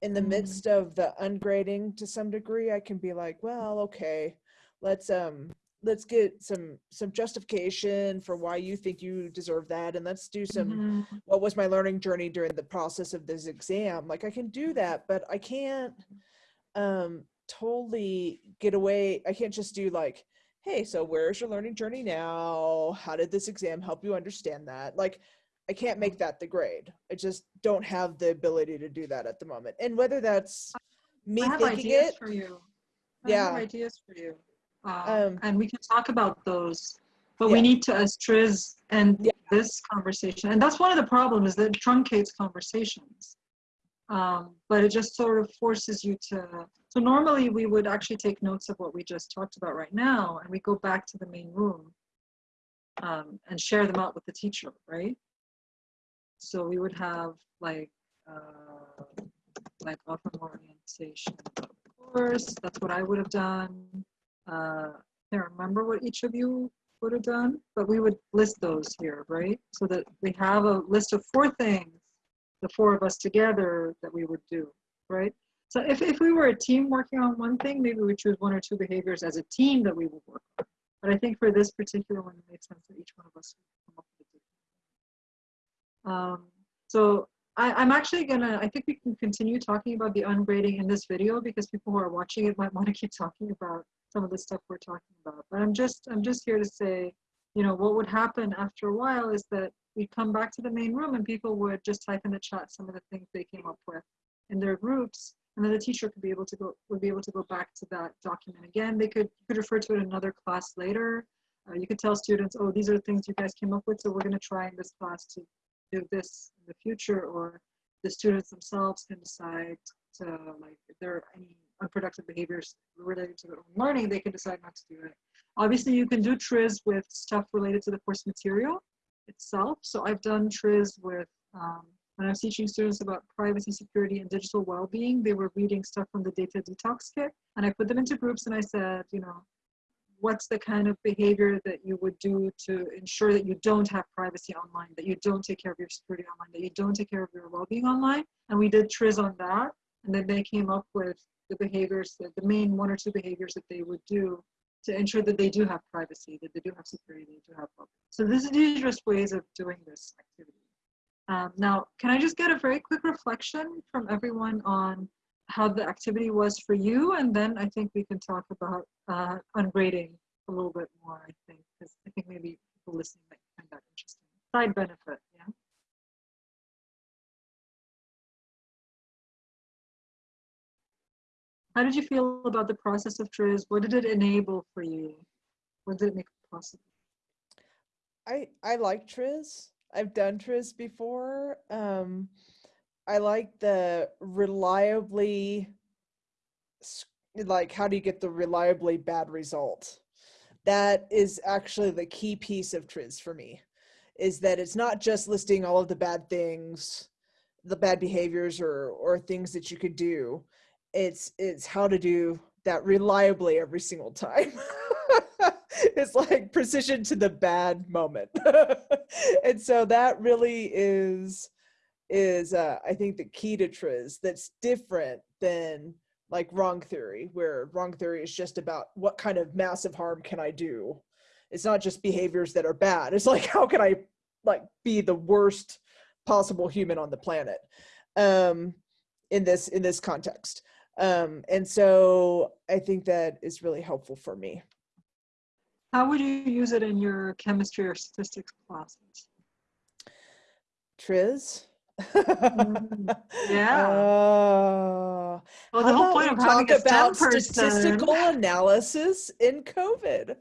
in the Mm. midst of the ungrading to some degree. I can be like, well, okay, let's um let's get some some justification for why you think you deserve that and let's do some Mhm. what was my learning journey during the process of this exam like i can do that but i can't um totally get away i can't just do like hey so where's your learning journey now how did this exam help you understand that like i can't make that the grade i just don't have the ability to do that at the moment and whether that's me thinking it for you. I Yeah. have ideas for you. Um, Um, and we can talk about those. But Yeah. we need to, as Triz and Yeah. this conversation, and that's one of the problems is that it truncates conversations. Um, but it just sort of forces you to. So normally we would actually take notes of what we just talked about right now, and we go back to the main room um, and share them out with the teacher, right? So we would have like uh, like more orientation the course. That's what I would have done. Uh, I can't remember what each of you would have done, but we would list those here, right? So that we have a list of four things, the four of us together that we would do, right? So if, if we were a team working on one thing, maybe we choose one or two behaviors as a team that we would work on. But I think for this particular one, it makes sense that each one of us would come up with a different. Um, so I, I'm actually gonna, I think we can continue talking about the ungrading in this video because people who are watching it might want to keep talking about some of the stuff we're talking about. But I'm just, I'm just here to say, you know, what would happen after a while is that we'd come back to the main room and people would just type in the chat some of the things they came up with in their groups. And then the teacher could be able to go would be able to go back to that document again. They could could refer to it in another class later. Uh, you could tell students oh these are the things you guys came up with so we're going to try in this class to do this in the future. Or the students themselves can decide to like if there are any unproductive behaviors related to their own learning they can decide not to do it obviously you can do triz with stuff related to the course material itself so i've done triz with um, when I was teaching students about privacy, security, and digital well-being, they were reading stuff from the data detox kit. And I put them into groups and I said, you know, what's the kind of behavior that you would do to ensure that you don't have privacy online, that you don't take care of your security online, that you don't take care of your well-being online. And we did triz on that. And then they came up with the behaviors, the, the main one or two behaviors that they would do to ensure that they do have privacy, that they do have security, they do have well So this is these are just ways of doing this activity. Um, now, can I just get a very quick reflection from everyone on how the activity was for you? And then I think we can talk about uh, ungrading a little bit more, I think, because I think maybe people listening might find that interesting. Side benefit, yeah? How did you feel about the process of TRIZ? What did it enable for you? What did it make possible? I I like Triz. I've done Triz before. Um, I like the reliably, like, how do you get the reliably bad result? That is actually the key piece of Triz for me, is that it's not just listing all of the bad things, the bad behaviors or or things that you could do. It's it's how to do that reliably every single time. it's like precision to the bad moment. And so that really is is uh, i think the key to triz that's different than like wrong theory where wrong theory is just about what kind of massive harm can i do. It's not just behaviors that are bad. It's like how can i like be the worst possible human on the planet um in this in this context um and so i think that is really helpful for me how would you use it in your chemistry or statistics classes? Triz? Mm, yeah. Uh, well, the whole point of having talk about person. statistical analysis in COVID.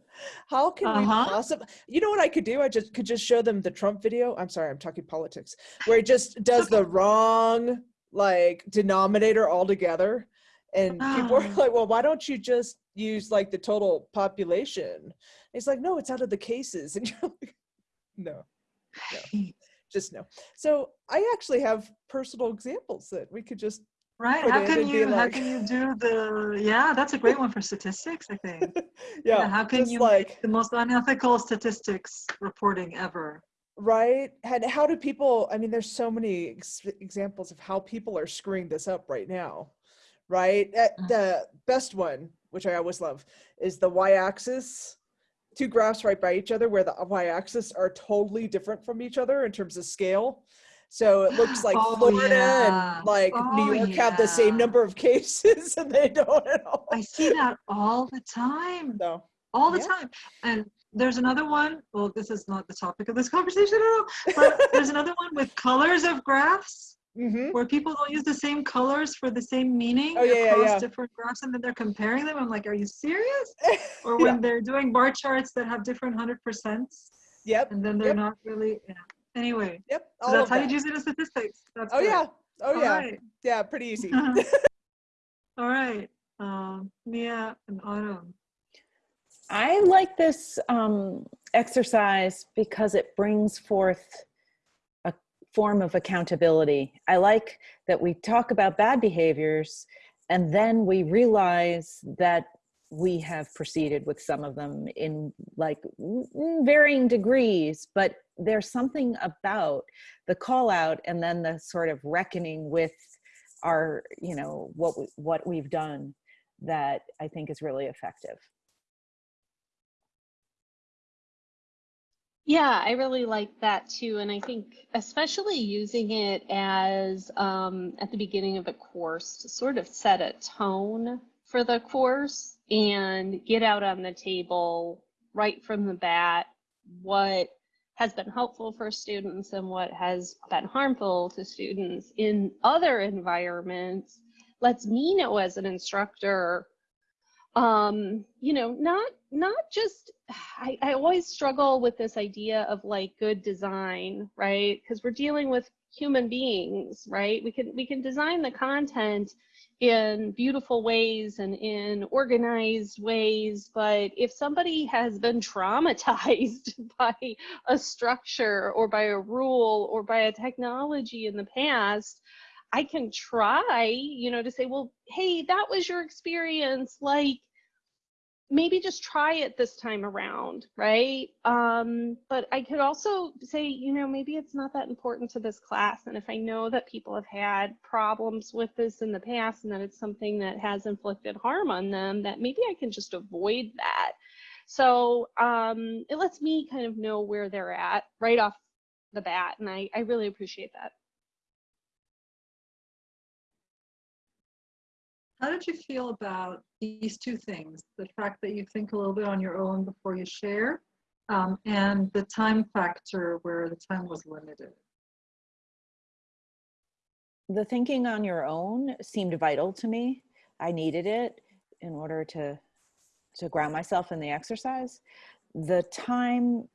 How can we Uh-huh. possibly? You know what I could do? I just could just show them the Trump video. I'm sorry, I'm talking politics, where it just does the wrong like denominator altogether, and people are Ah. like, "Well, why don't you just use like the total population?" It's like, no, it's out of the cases, and you're like, no, just no. So I actually have personal examples that we could just Right? How can and you how can you do the yeah? That's a great one for statistics. I think. yeah, how can you like the most unethical statistics reporting ever? right and how do people i mean there's so many ex- examples of how people are screwing this up right now right Uh, Mm. the best one which i always love is the y-axis two graphs right by each other where the y-axis are totally different from each other in terms of scale so it looks like Oh, florida yeah. and like new Oh, york have the same number of cases and they don't at all I see that all the time. so all the Yeah. time. And there's another one. Well, this is not the topic of this conversation at all. But there's another one with colors of graphs mhm. where people don't use the same colors for the same meaning Oh, yeah, yeah, across yeah. different graphs, and then they're comparing them. I'm like, are you serious? Or Yeah. when they're doing bar charts that have different hundred percents, yep and then they're Yep. not really. Yeah. Anyway, yep so that's how that. you use it in statistics. That's oh good. yeah oh All yeah right. yeah pretty easy All right. Um, Mia and Autumn. I like this um, exercise because it brings forth a form of accountability. I like that we talk about bad behaviors and then we realize that we have proceeded with some of them in like varying degrees, but there's something about the call out and then the sort of reckoning with our, you know, what, we, what we've done that I think is really effective. Yeah, I really like that too. And I think especially using it as um, at the beginning of a course to sort of set a tone for the course and get out on the table right from the bat what has been helpful for students and what has been harmful to students in other environments lets me know as an instructor um you know not not just I, I always struggle with this idea of like good design right because we're dealing with human beings right we can we can design the content in beautiful ways and in organized ways but if somebody has been traumatized by a structure or by a rule or by a technology in the past I can try, you know, to say, well, hey, that was your experience. Like, maybe just try it this time around, right? Um, but I could also say, you know, maybe it's not that important to this class. And if I know that people have had problems with this in the past and that it's something that has inflicted harm on them, that maybe I can just avoid that. So um, it lets me kind of know where they're at right off the bat. And I, I really appreciate that. How did you feel about these two things? The fact that you think a little bit on your own before you share, um, and the time factor where the time was limited. The thinking on your own seemed vital to me. I needed it in order to to ground myself in the exercise. The time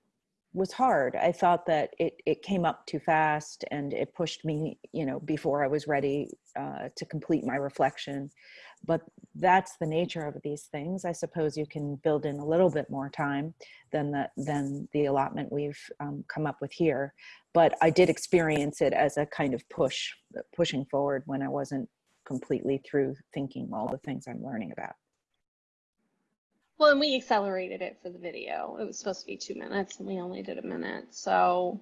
was hard. I thought that it, it came up too fast and it pushed me, you know, before I was ready uh, to complete my reflection. But that's the nature of these things. I suppose you can build in a little bit more time than the, than the allotment we've um, come up with here. But I did experience it as a kind of push, pushing forward when I wasn't completely through thinking all the things I'm learning about. Well, and we accelerated it for the video. It was supposed to be two minutes and we only did a minute. So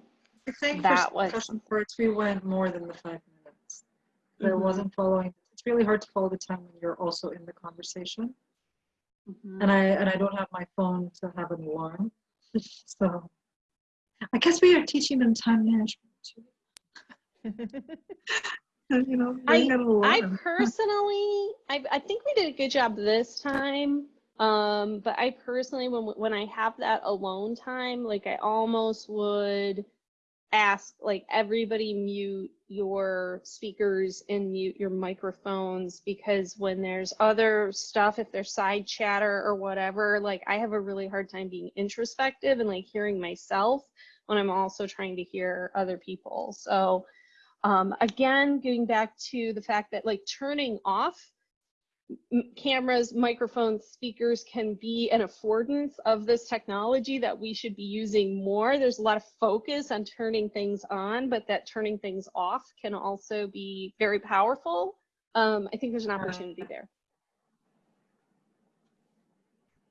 I think That for was- parts, we went more than the five minutes. There Mhm. wasn't following, it's really hard to follow the time when you're also in the conversation. mhm. And I, and I don't have my phone to have an alarm. So I guess we are teaching them time management too. You know, gotta I personally, I, I think we did a good job this time. Um, but I personally, when when I have that alone time, like I almost would ask like everybody mute your speakers and mute your microphones because when there's other stuff, if there's side chatter or whatever, like I have a really hard time being introspective and like hearing myself when I'm also trying to hear other people. So um, again, going back to the fact that like turning off cameras, microphones, speakers can be an affordance of this technology that we should be using more. There's a lot of focus on turning things on, but that turning things off can also be very powerful. Um, I think there's an opportunity there.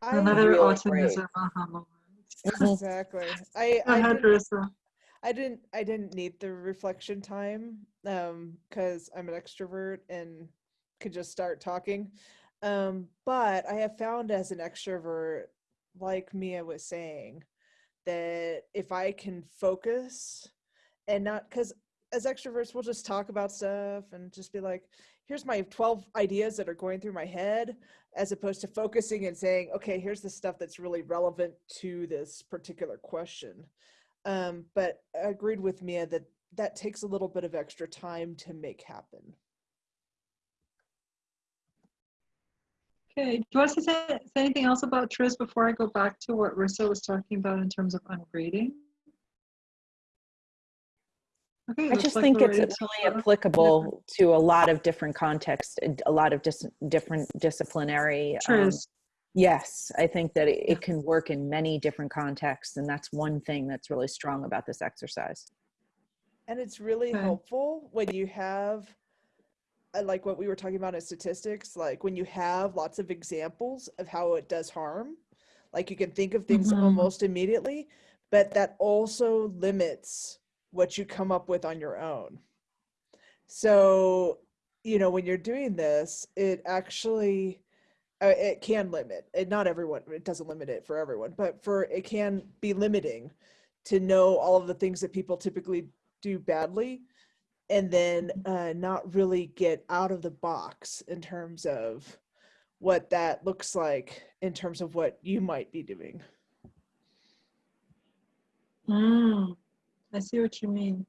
I, Another really autism aha moment. exactly. I Go I didn't, I didn't I didn't need the reflection time um because I'm an extrovert and could just start talking. Um, but I have found as an extrovert, like Mia was saying, that if I can focus and not because as extroverts we'll just talk about stuff and just be like, here's my 12 ideas that are going through my head, as opposed to focusing and saying, okay, here's the stuff that's really relevant to this particular question. Um, but I agreed with Mia that that takes a little bit of extra time to make happen. Okay, do you want to say, say anything else about TRIZ before I go back to what Rissa was talking about in terms of ungrading? Okay, I just like think we're it's really start. applicable to a lot of different contexts, a lot of dis- different disciplinary. um, TRIZ, yes, I think that it, it can work in many different contexts, and that's one thing that's really strong about this exercise. And it's really Okay. helpful when you have, like what we were talking about in statistics, like when you have lots of examples of how it does harm, like you can think of things Mhm. almost immediately, but that also limits what you come up with on your own. So you know, when you're doing this, it actually uh, it can limit. And not everyone. It doesn't limit it for everyone, but for it can be limiting to know all of the things that people typically do badly, and then uh, not really get out of the box in terms of what that looks like in terms of what you might be doing. Mm, I see what you mean.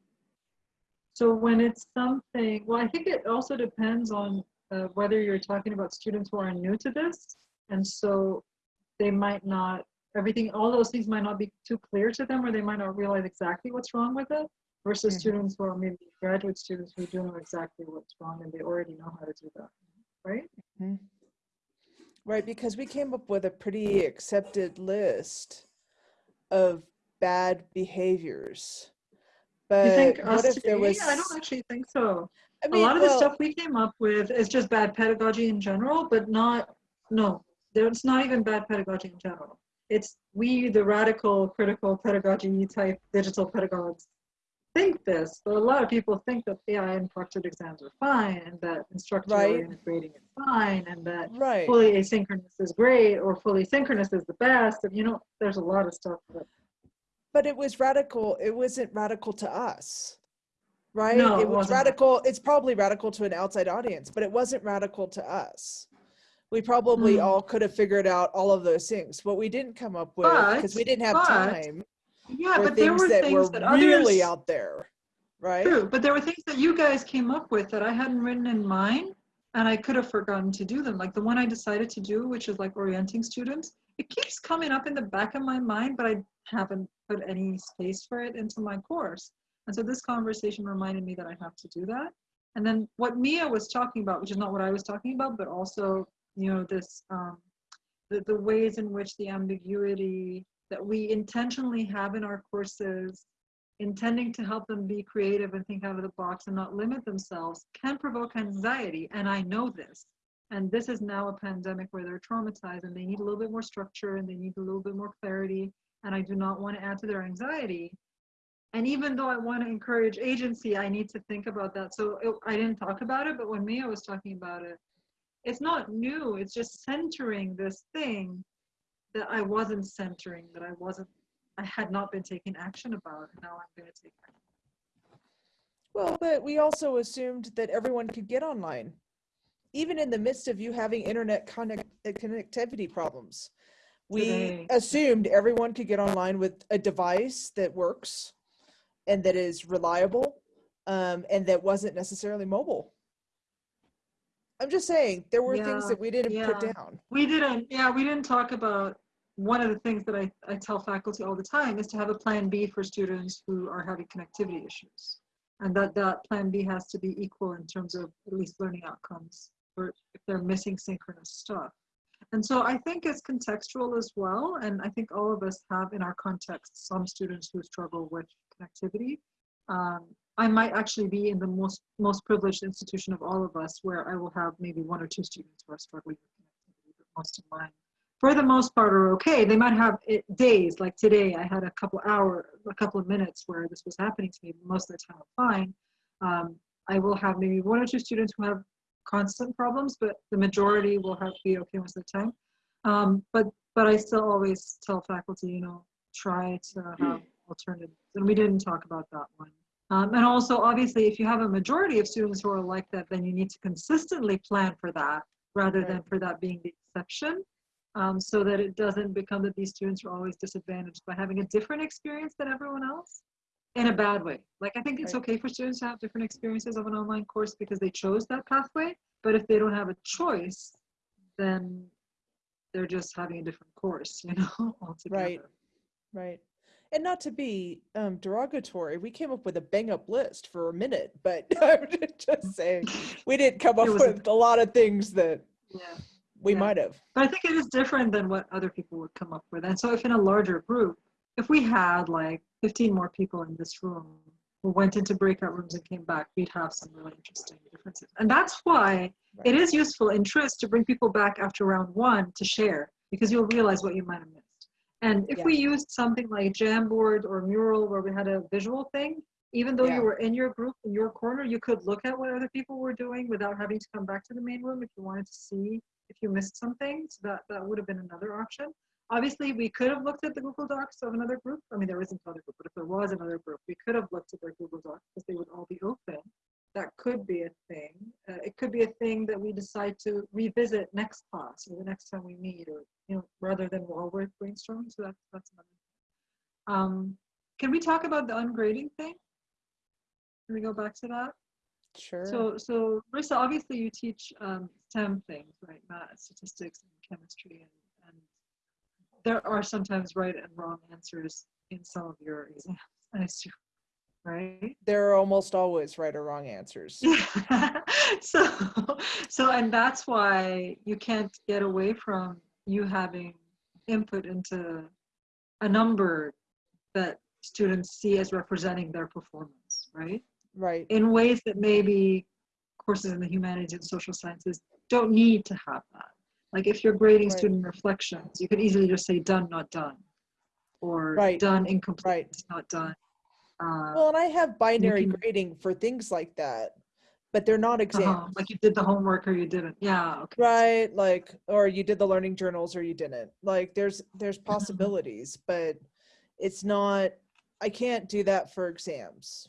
So when it's something, well, I think it also depends on uh, whether you're talking about students who are new to this, and so they might not everything, all those things might not be too clear to them, or they might not realize exactly what's wrong with it. Versus Mhm. students who are maybe graduate students who do know exactly what's wrong and they already know how to do that, right? Right, because we came up with a pretty accepted list of bad behaviors. But You think what if there was? I don't actually think so. I a mean, lot of the stuff we came up with is just bad pedagogy in general, but not, no, it's not even bad pedagogy in general. It's we, the radical critical pedagogy type digital pedagogues, think this, but a lot of people think that AI and proctored exams are fine and that instructor Right. grading is fine and that right. fully asynchronous is great or fully synchronous is the best. And you know, there's a lot of stuff that But it was radical. It wasn't radical to us, right? No, it it was radical. It's probably radical to an outside audience, but it wasn't radical to us. We probably Mm. all could have figured out all of those things. What we didn't come up with because we didn't have but time yeah, but there things were that things were that really out there, right? True, but there were things that you guys came up with that I hadn't written in mine, and I could have forgotten to do them. Like the one I decided to do, which is like orienting students. It keeps coming up in the back of my mind, but I haven't put any space for it into my course. And so this conversation reminded me that I have to do that. And then what Mia was talking about, which is not what I was talking about, but also, you know, this um, the, the ways in which the ambiguity that we intentionally have in our courses intending to help them be creative and think out of the box and not limit themselves can provoke anxiety. And I know this. And this is now a pandemic where they're traumatized and they need a little bit more structure and they need a little bit more clarity. And I do not want to add to their anxiety. And even though I want to encourage agency, I need to think about that. So it, I didn't talk about it, but when Mia was talking about it, it's not new. It's just centering this thing that I wasn't centering, that I wasn't I had not been taking action about, and now I'm going to take action. Well, but we also assumed that everyone could get online, even in the midst of you having internet connect- uh, connectivity problems. We Today. assumed everyone could get online with a device that works and that is reliable um, and that wasn't necessarily mobile. I'm just saying there were things that we didn't put down. We didn't, yeah, we didn't talk about, one of the things that I, I tell faculty all the time is to have a plan B for students who are having connectivity issues. And that that plan B has to be equal in terms of at least learning outcomes, or if they're missing synchronous stuff. And so I think it's contextual as well. And I think all of us have in our context some students who struggle with connectivity. Um, I might actually be in the most most privileged institution of all of us where I will have maybe one or two students who are struggling with connectivity, but most of mine, for the most part, are okay. They might have it, days like today. I had a couple hour, a couple of minutes where this was happening to me. Most of the time, I'm fine. Um, I will have maybe one or two students who have constant problems, but the majority will have be okay most of the time. Um, but but I still always tell faculty, you know, try to have alternatives. And we didn't talk about that one. Um, and also, obviously, if you have a majority of students who are like that, then you need to consistently plan for that rather than for that being the exception. Um, so that it doesn't become that these students are always disadvantaged by having a different experience than everyone else in a bad way. Like, I think it's okay for students to have different experiences of an online course because they chose that pathway. But if they don't have a choice, then they're just having a different course, you know, altogether. Right. Right. And not to be um, derogatory, we came up with a bang up list for a minute, but I'm just saying we didn't come up It was a- with a lot of things that Yeah. We Yeah. might have. But I think it is different than what other people would come up with. And so if in a larger group, if we had like 15 more people in this room who went into breakout rooms and came back, we'd have some really interesting differences. And that's why it is useful in TRIZ to bring people back after round one to share, because you'll realize what you might have missed. And if we used something like Jamboard or Mural where we had a visual thing, Even though Yeah. you were in your group, in your corner, you could look at what other people were doing without having to come back to the main room if you wanted to see if you missed something. So that, that would have been another option. Obviously, we could have looked at the Google Docs of another group. I mean, there isn't another group, but if there was another group, we could have looked at their Google Docs because they would all be open. That could be a thing. Uh, it could be a thing that we decide to revisit next class or the next time we meet, or you know, rather than we're brainstorming. So that's that's another. Thing. Um, can we talk about the ungrading thing? Can we go back to that? Sure. So, so Marissa, obviously you teach um, STEM things, right? Math, statistics, and chemistry, and, and there are sometimes right and wrong answers in some of your exams, I assume, right? there are almost always right or wrong answers. Yeah. so, so, and that's why you can't get away from you having input into a number that students see as representing their performance, right? Right. in ways that maybe courses in the humanities and social sciences don't need to have that. Like if you're grading Right. student reflections, you could easily just say done, not done, or Right. done, incomplete, Right. not done. Uh, Well, and I have binary can- grading for things like that, but they're not exams. uh-huh, like you did the homework or you didn't. Yeah. Okay. right like or you did the learning journals or you didn't like there's there's possibilities but it's not i can't do that for exams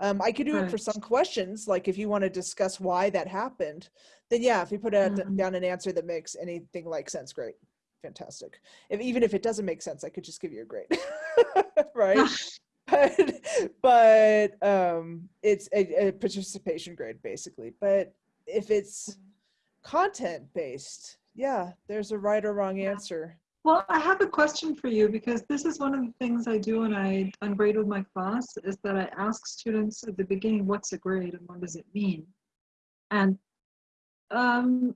um, i could do it for some questions like if you want to discuss why that happened then yeah if you put out Mhm. down an answer that makes anything like sense great fantastic. If even if it doesn't make sense i could just give you a grade right? But but um it's a, a participation grade basically. But if it's content based yeah there's a right or wrong answer Well, I have a question for you because this is one of the things I do when I ungrade with my class is that I ask students at the beginning, what's a grade and what does it mean? And um,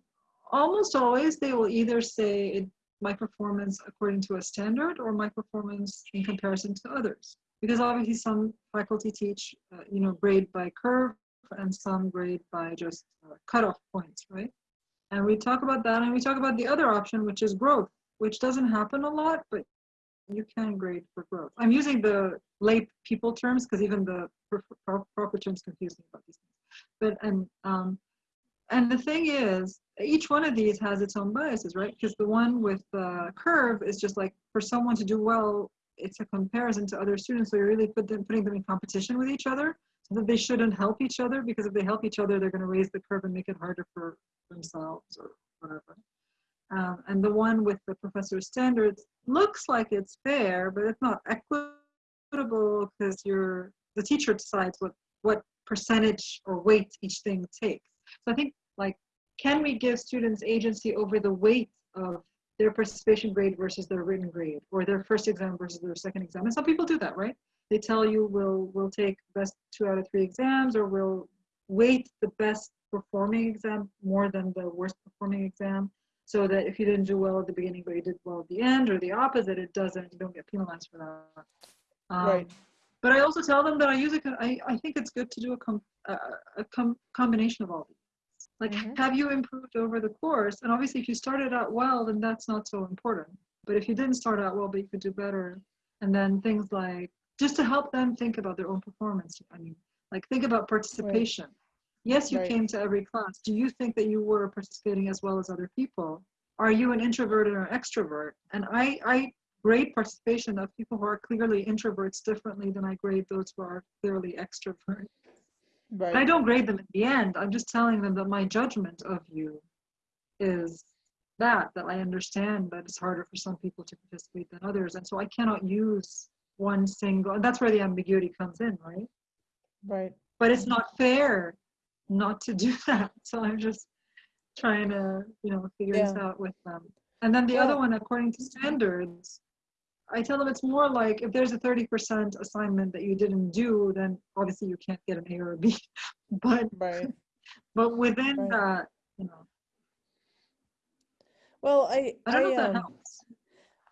almost always they will either say it, my performance according to a standard or my performance in comparison to others. Because obviously some faculty teach, uh, you know, grade by curve and some grade by just uh, cutoff points, right? And we talk about that and we talk about the other option, which is growth which doesn't happen a lot, but you can grade for growth. I'm using the lay people terms because even the pro- pro- proper terms confuse me about these things. But and um, and the thing is, each one of these has its own biases, right? Because the one with the curve is just like for someone to do well, it's a comparison to other students. So you're really put them, putting them in competition with each other, so that they shouldn't help each other. Because if they help each other, they're going to raise the curve and make it harder for themselves or whatever. Um, and the one with the professor's standards looks like it's fair, but it's not equitable because you're the teacher decides what what percentage or weight each thing takes. So I think like, can we give students agency over the weight of their participation grade versus their written grade, or their first exam versus their second exam? And some people do that, right? They tell you we'll we'll take best two out of three exams, or we'll weight the best performing exam more than the worst performing exam so that if you didn't do well at the beginning but you did well at the end or the opposite it doesn't you don't get penalized for that. Um, Right. but i also tell them that i use it i, I think it's good to do a, com- a, a com- combination of all these. Like Mhm. have you improved over the course? And obviously if you started out well then that's not so important. But if you didn't start out well but you could do better and then things like just to help them think about their own performance i mean like think about participation Yes, you Right. came to every class. Do you think that you were participating as well as other people? Are you an introvert or an extrovert? And I, I grade participation of people who are clearly introverts differently than I grade those who are clearly extroverts. right I don't grade them at the end. I'm just telling them that my judgment of you is that, that I understand that it's harder for some people to participate than others. And so I cannot use one single, and that's where the ambiguity comes in, right? right but it's not fair not to do that. So I'm just trying to, you know, figure this out with them. And then the other one, according to standards, I tell them it's more like if there's a 30% assignment that you didn't do, then obviously you can't get an A or a B. But right but within Right. that, you know, well i I don't know if that um, helps.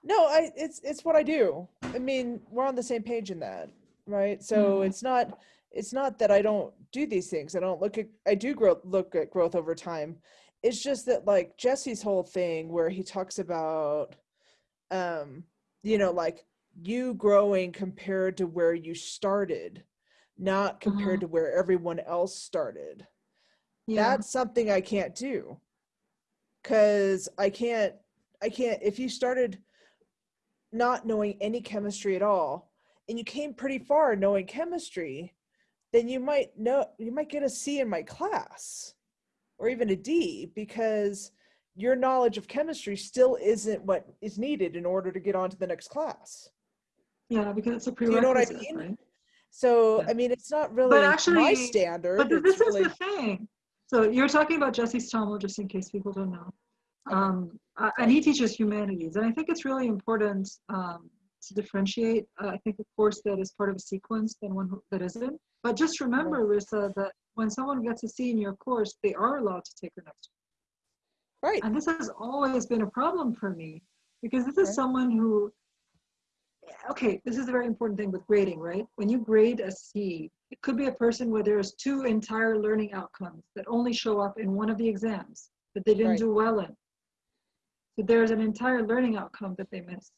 no i it's it's what i do i mean we're on the same page in that right so Mhm. it's not it's not that i don't do these things i don't look at i do grow look at growth over time it's just that like jesse's whole thing where he talks about um you know like you growing compared to where you started not compared to where everyone else started. Yeah. That's something I can't do. Cause I can't, I can't, if you started not knowing any chemistry at all, and you came pretty far knowing chemistry, then you might know, you might get a C in my class or even a D because your knowledge of chemistry still isn't what is needed in order to get on to the next class. Yeah, because it's a prerequisite. you know what I mean? right? So, Yeah. I mean, it's not really my actually- standard. But this is the thing. So you're talking about Jesse Stommel, just in case people don't know. Um, uh, and he teaches humanities. And I think it's really important um, to differentiate, uh, I think, a course that is part of a sequence than one that isn't. But just remember, Rissa, that when someone gets a C in your course, they are allowed to take her next. right. And this has always been a problem for me because this is Right. someone who, okay, this is a very important thing with grading, right? When you grade a C, it could be a person where there's two entire learning outcomes that only show up in one of the exams that they didn't Right. do well in. So there's an entire learning outcome that they missed.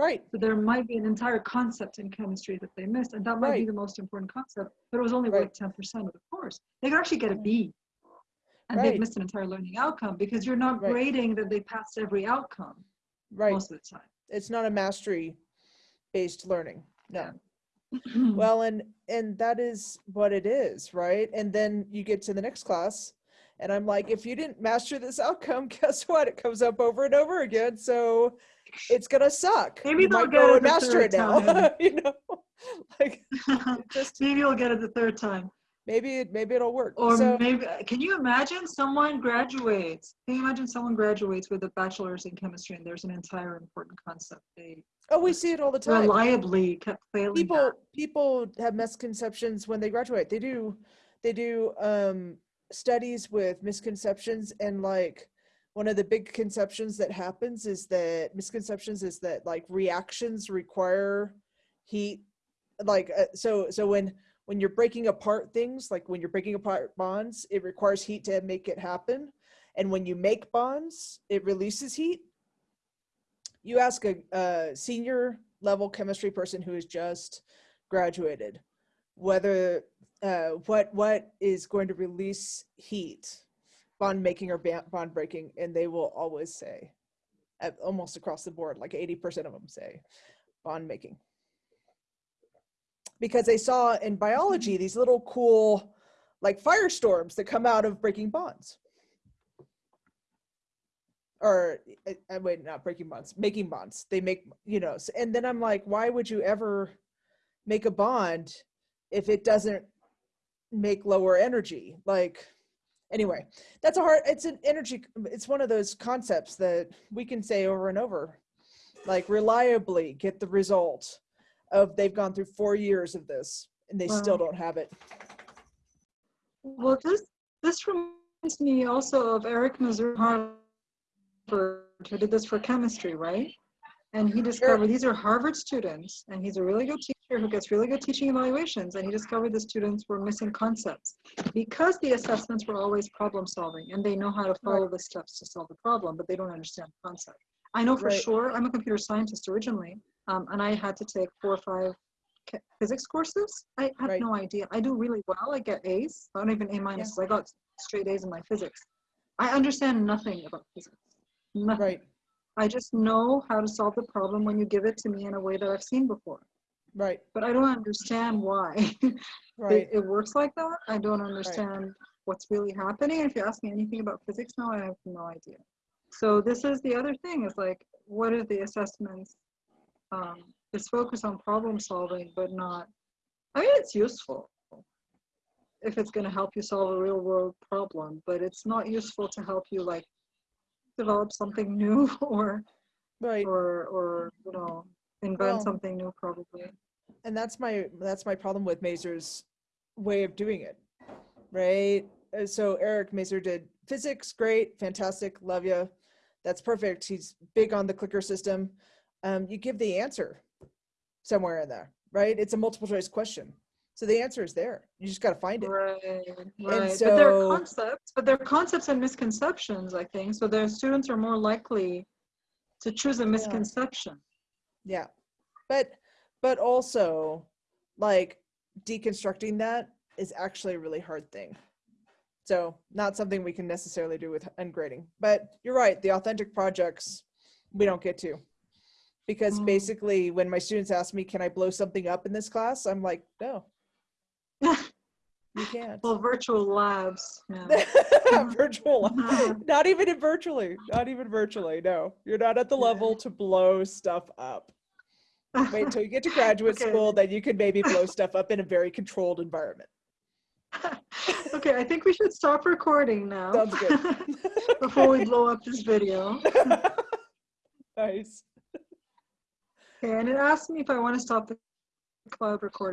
Right. So there might be an entire concept in chemistry that they missed, and that might be the most important concept, but it was only Right. worth 10% of the course. They could actually get a B, And Right. they've missed an entire learning outcome because you're not Right. grading that they passed every outcome Right. most of the time. It's not a mastery based learning. No. well, Well, and and that is what it is, right? And then you get to the next class and I'm like, if you didn't master this outcome, guess what? It comes up over and over again. So it's gonna suck. Maybe you they'll get go it the master third it now. time. you know? like just maybe you'll get it the third time. maybe it maybe it'll work. Or so maybe, can you imagine someone graduates? Can you imagine someone graduates with a bachelor's in chemistry and there's an entire important concept they oh we see it all the time. reliably kept failing people people have misconceptions when they graduate they do they do um studies with misconceptions and like one of the big conceptions that happens is that misconceptions is that like reactions require heat like uh, so so when when you're breaking apart things like when you're breaking apart bonds it requires heat to make it happen. And when you make bonds it releases heat. You ask a, a senior level chemistry person who has just graduated whether uh, what what is going to release heat bond making or bond breaking and they will always say almost across the board like 80% of them say bond making. Because they saw in biology these little cool like firestorms that come out of breaking bonds. Or I, I wait not breaking bonds making bonds. They make you know and then i'm like why would you ever make a bond if it doesn't make lower energy? Like anyway that's a hard it's an energy it's one of those concepts that we can say over and over like reliably get the result of they've gone through four years of this and they still don't have it. Well, this this reminds me also of Eric Mazur Harvard, who did this for chemistry, right? And he discovered these are Harvard students, and he's a really good teacher who gets really good teaching evaluations. And he discovered the students were missing concepts because the assessments were always problem solving, and they know how to follow the steps to solve the problem, but they don't understand the concept. I know for Right. sure. I'm a computer scientist originally, um, and I had to take four or five physics courses. I had Right. no idea. I do really well. I get A's. I don't even A minuses. I got straight A's in my physics. I understand nothing about physics. Nothing. right I just know how to solve the problem when you give it to me in a way that I've seen before. Right But I don't understand why it, right it works like that. I don't understand what's really happening. If you ask me anything about physics now, I have no idea. So this is the other thing is like, what are the assessments? Um, it's focused on problem solving, but not, I mean, it's useful if it's going to help you solve a real world problem, but it's not useful to help you like develop something new or, right or, or, you know, invent Well, something new probably. and that's my that's my problem with Mazur's way of doing it, right? Uh, So Eric Mazur did physics, great, fantastic, love you. That's perfect. He's big on the clicker system. Um, you give the answer somewhere in there, right? It's a multiple choice question, so the answer is there. You just got to find it. Right, right. but they're concepts, but there are concepts and misconceptions, I think. So their students are more likely to choose a misconception. Yeah, but but also like deconstructing that is actually a really hard thing. So not something we can necessarily do with ungrading. But you're right, the authentic projects we don't get to. Because Mm. basically when my students ask me, can I blow something up in this class? I'm like, no, you can't. well, virtual labs. Yeah. virtual uh-huh. not even in virtually not even virtually no you're not at the level to blow stuff up wait until you get to graduate Okay. school then you can maybe blow stuff up in a very controlled environment okay, I think we should stop recording now. Sounds good. Before we blow up this video. nice Okay, and it asked me if I want to stop the cloud recording.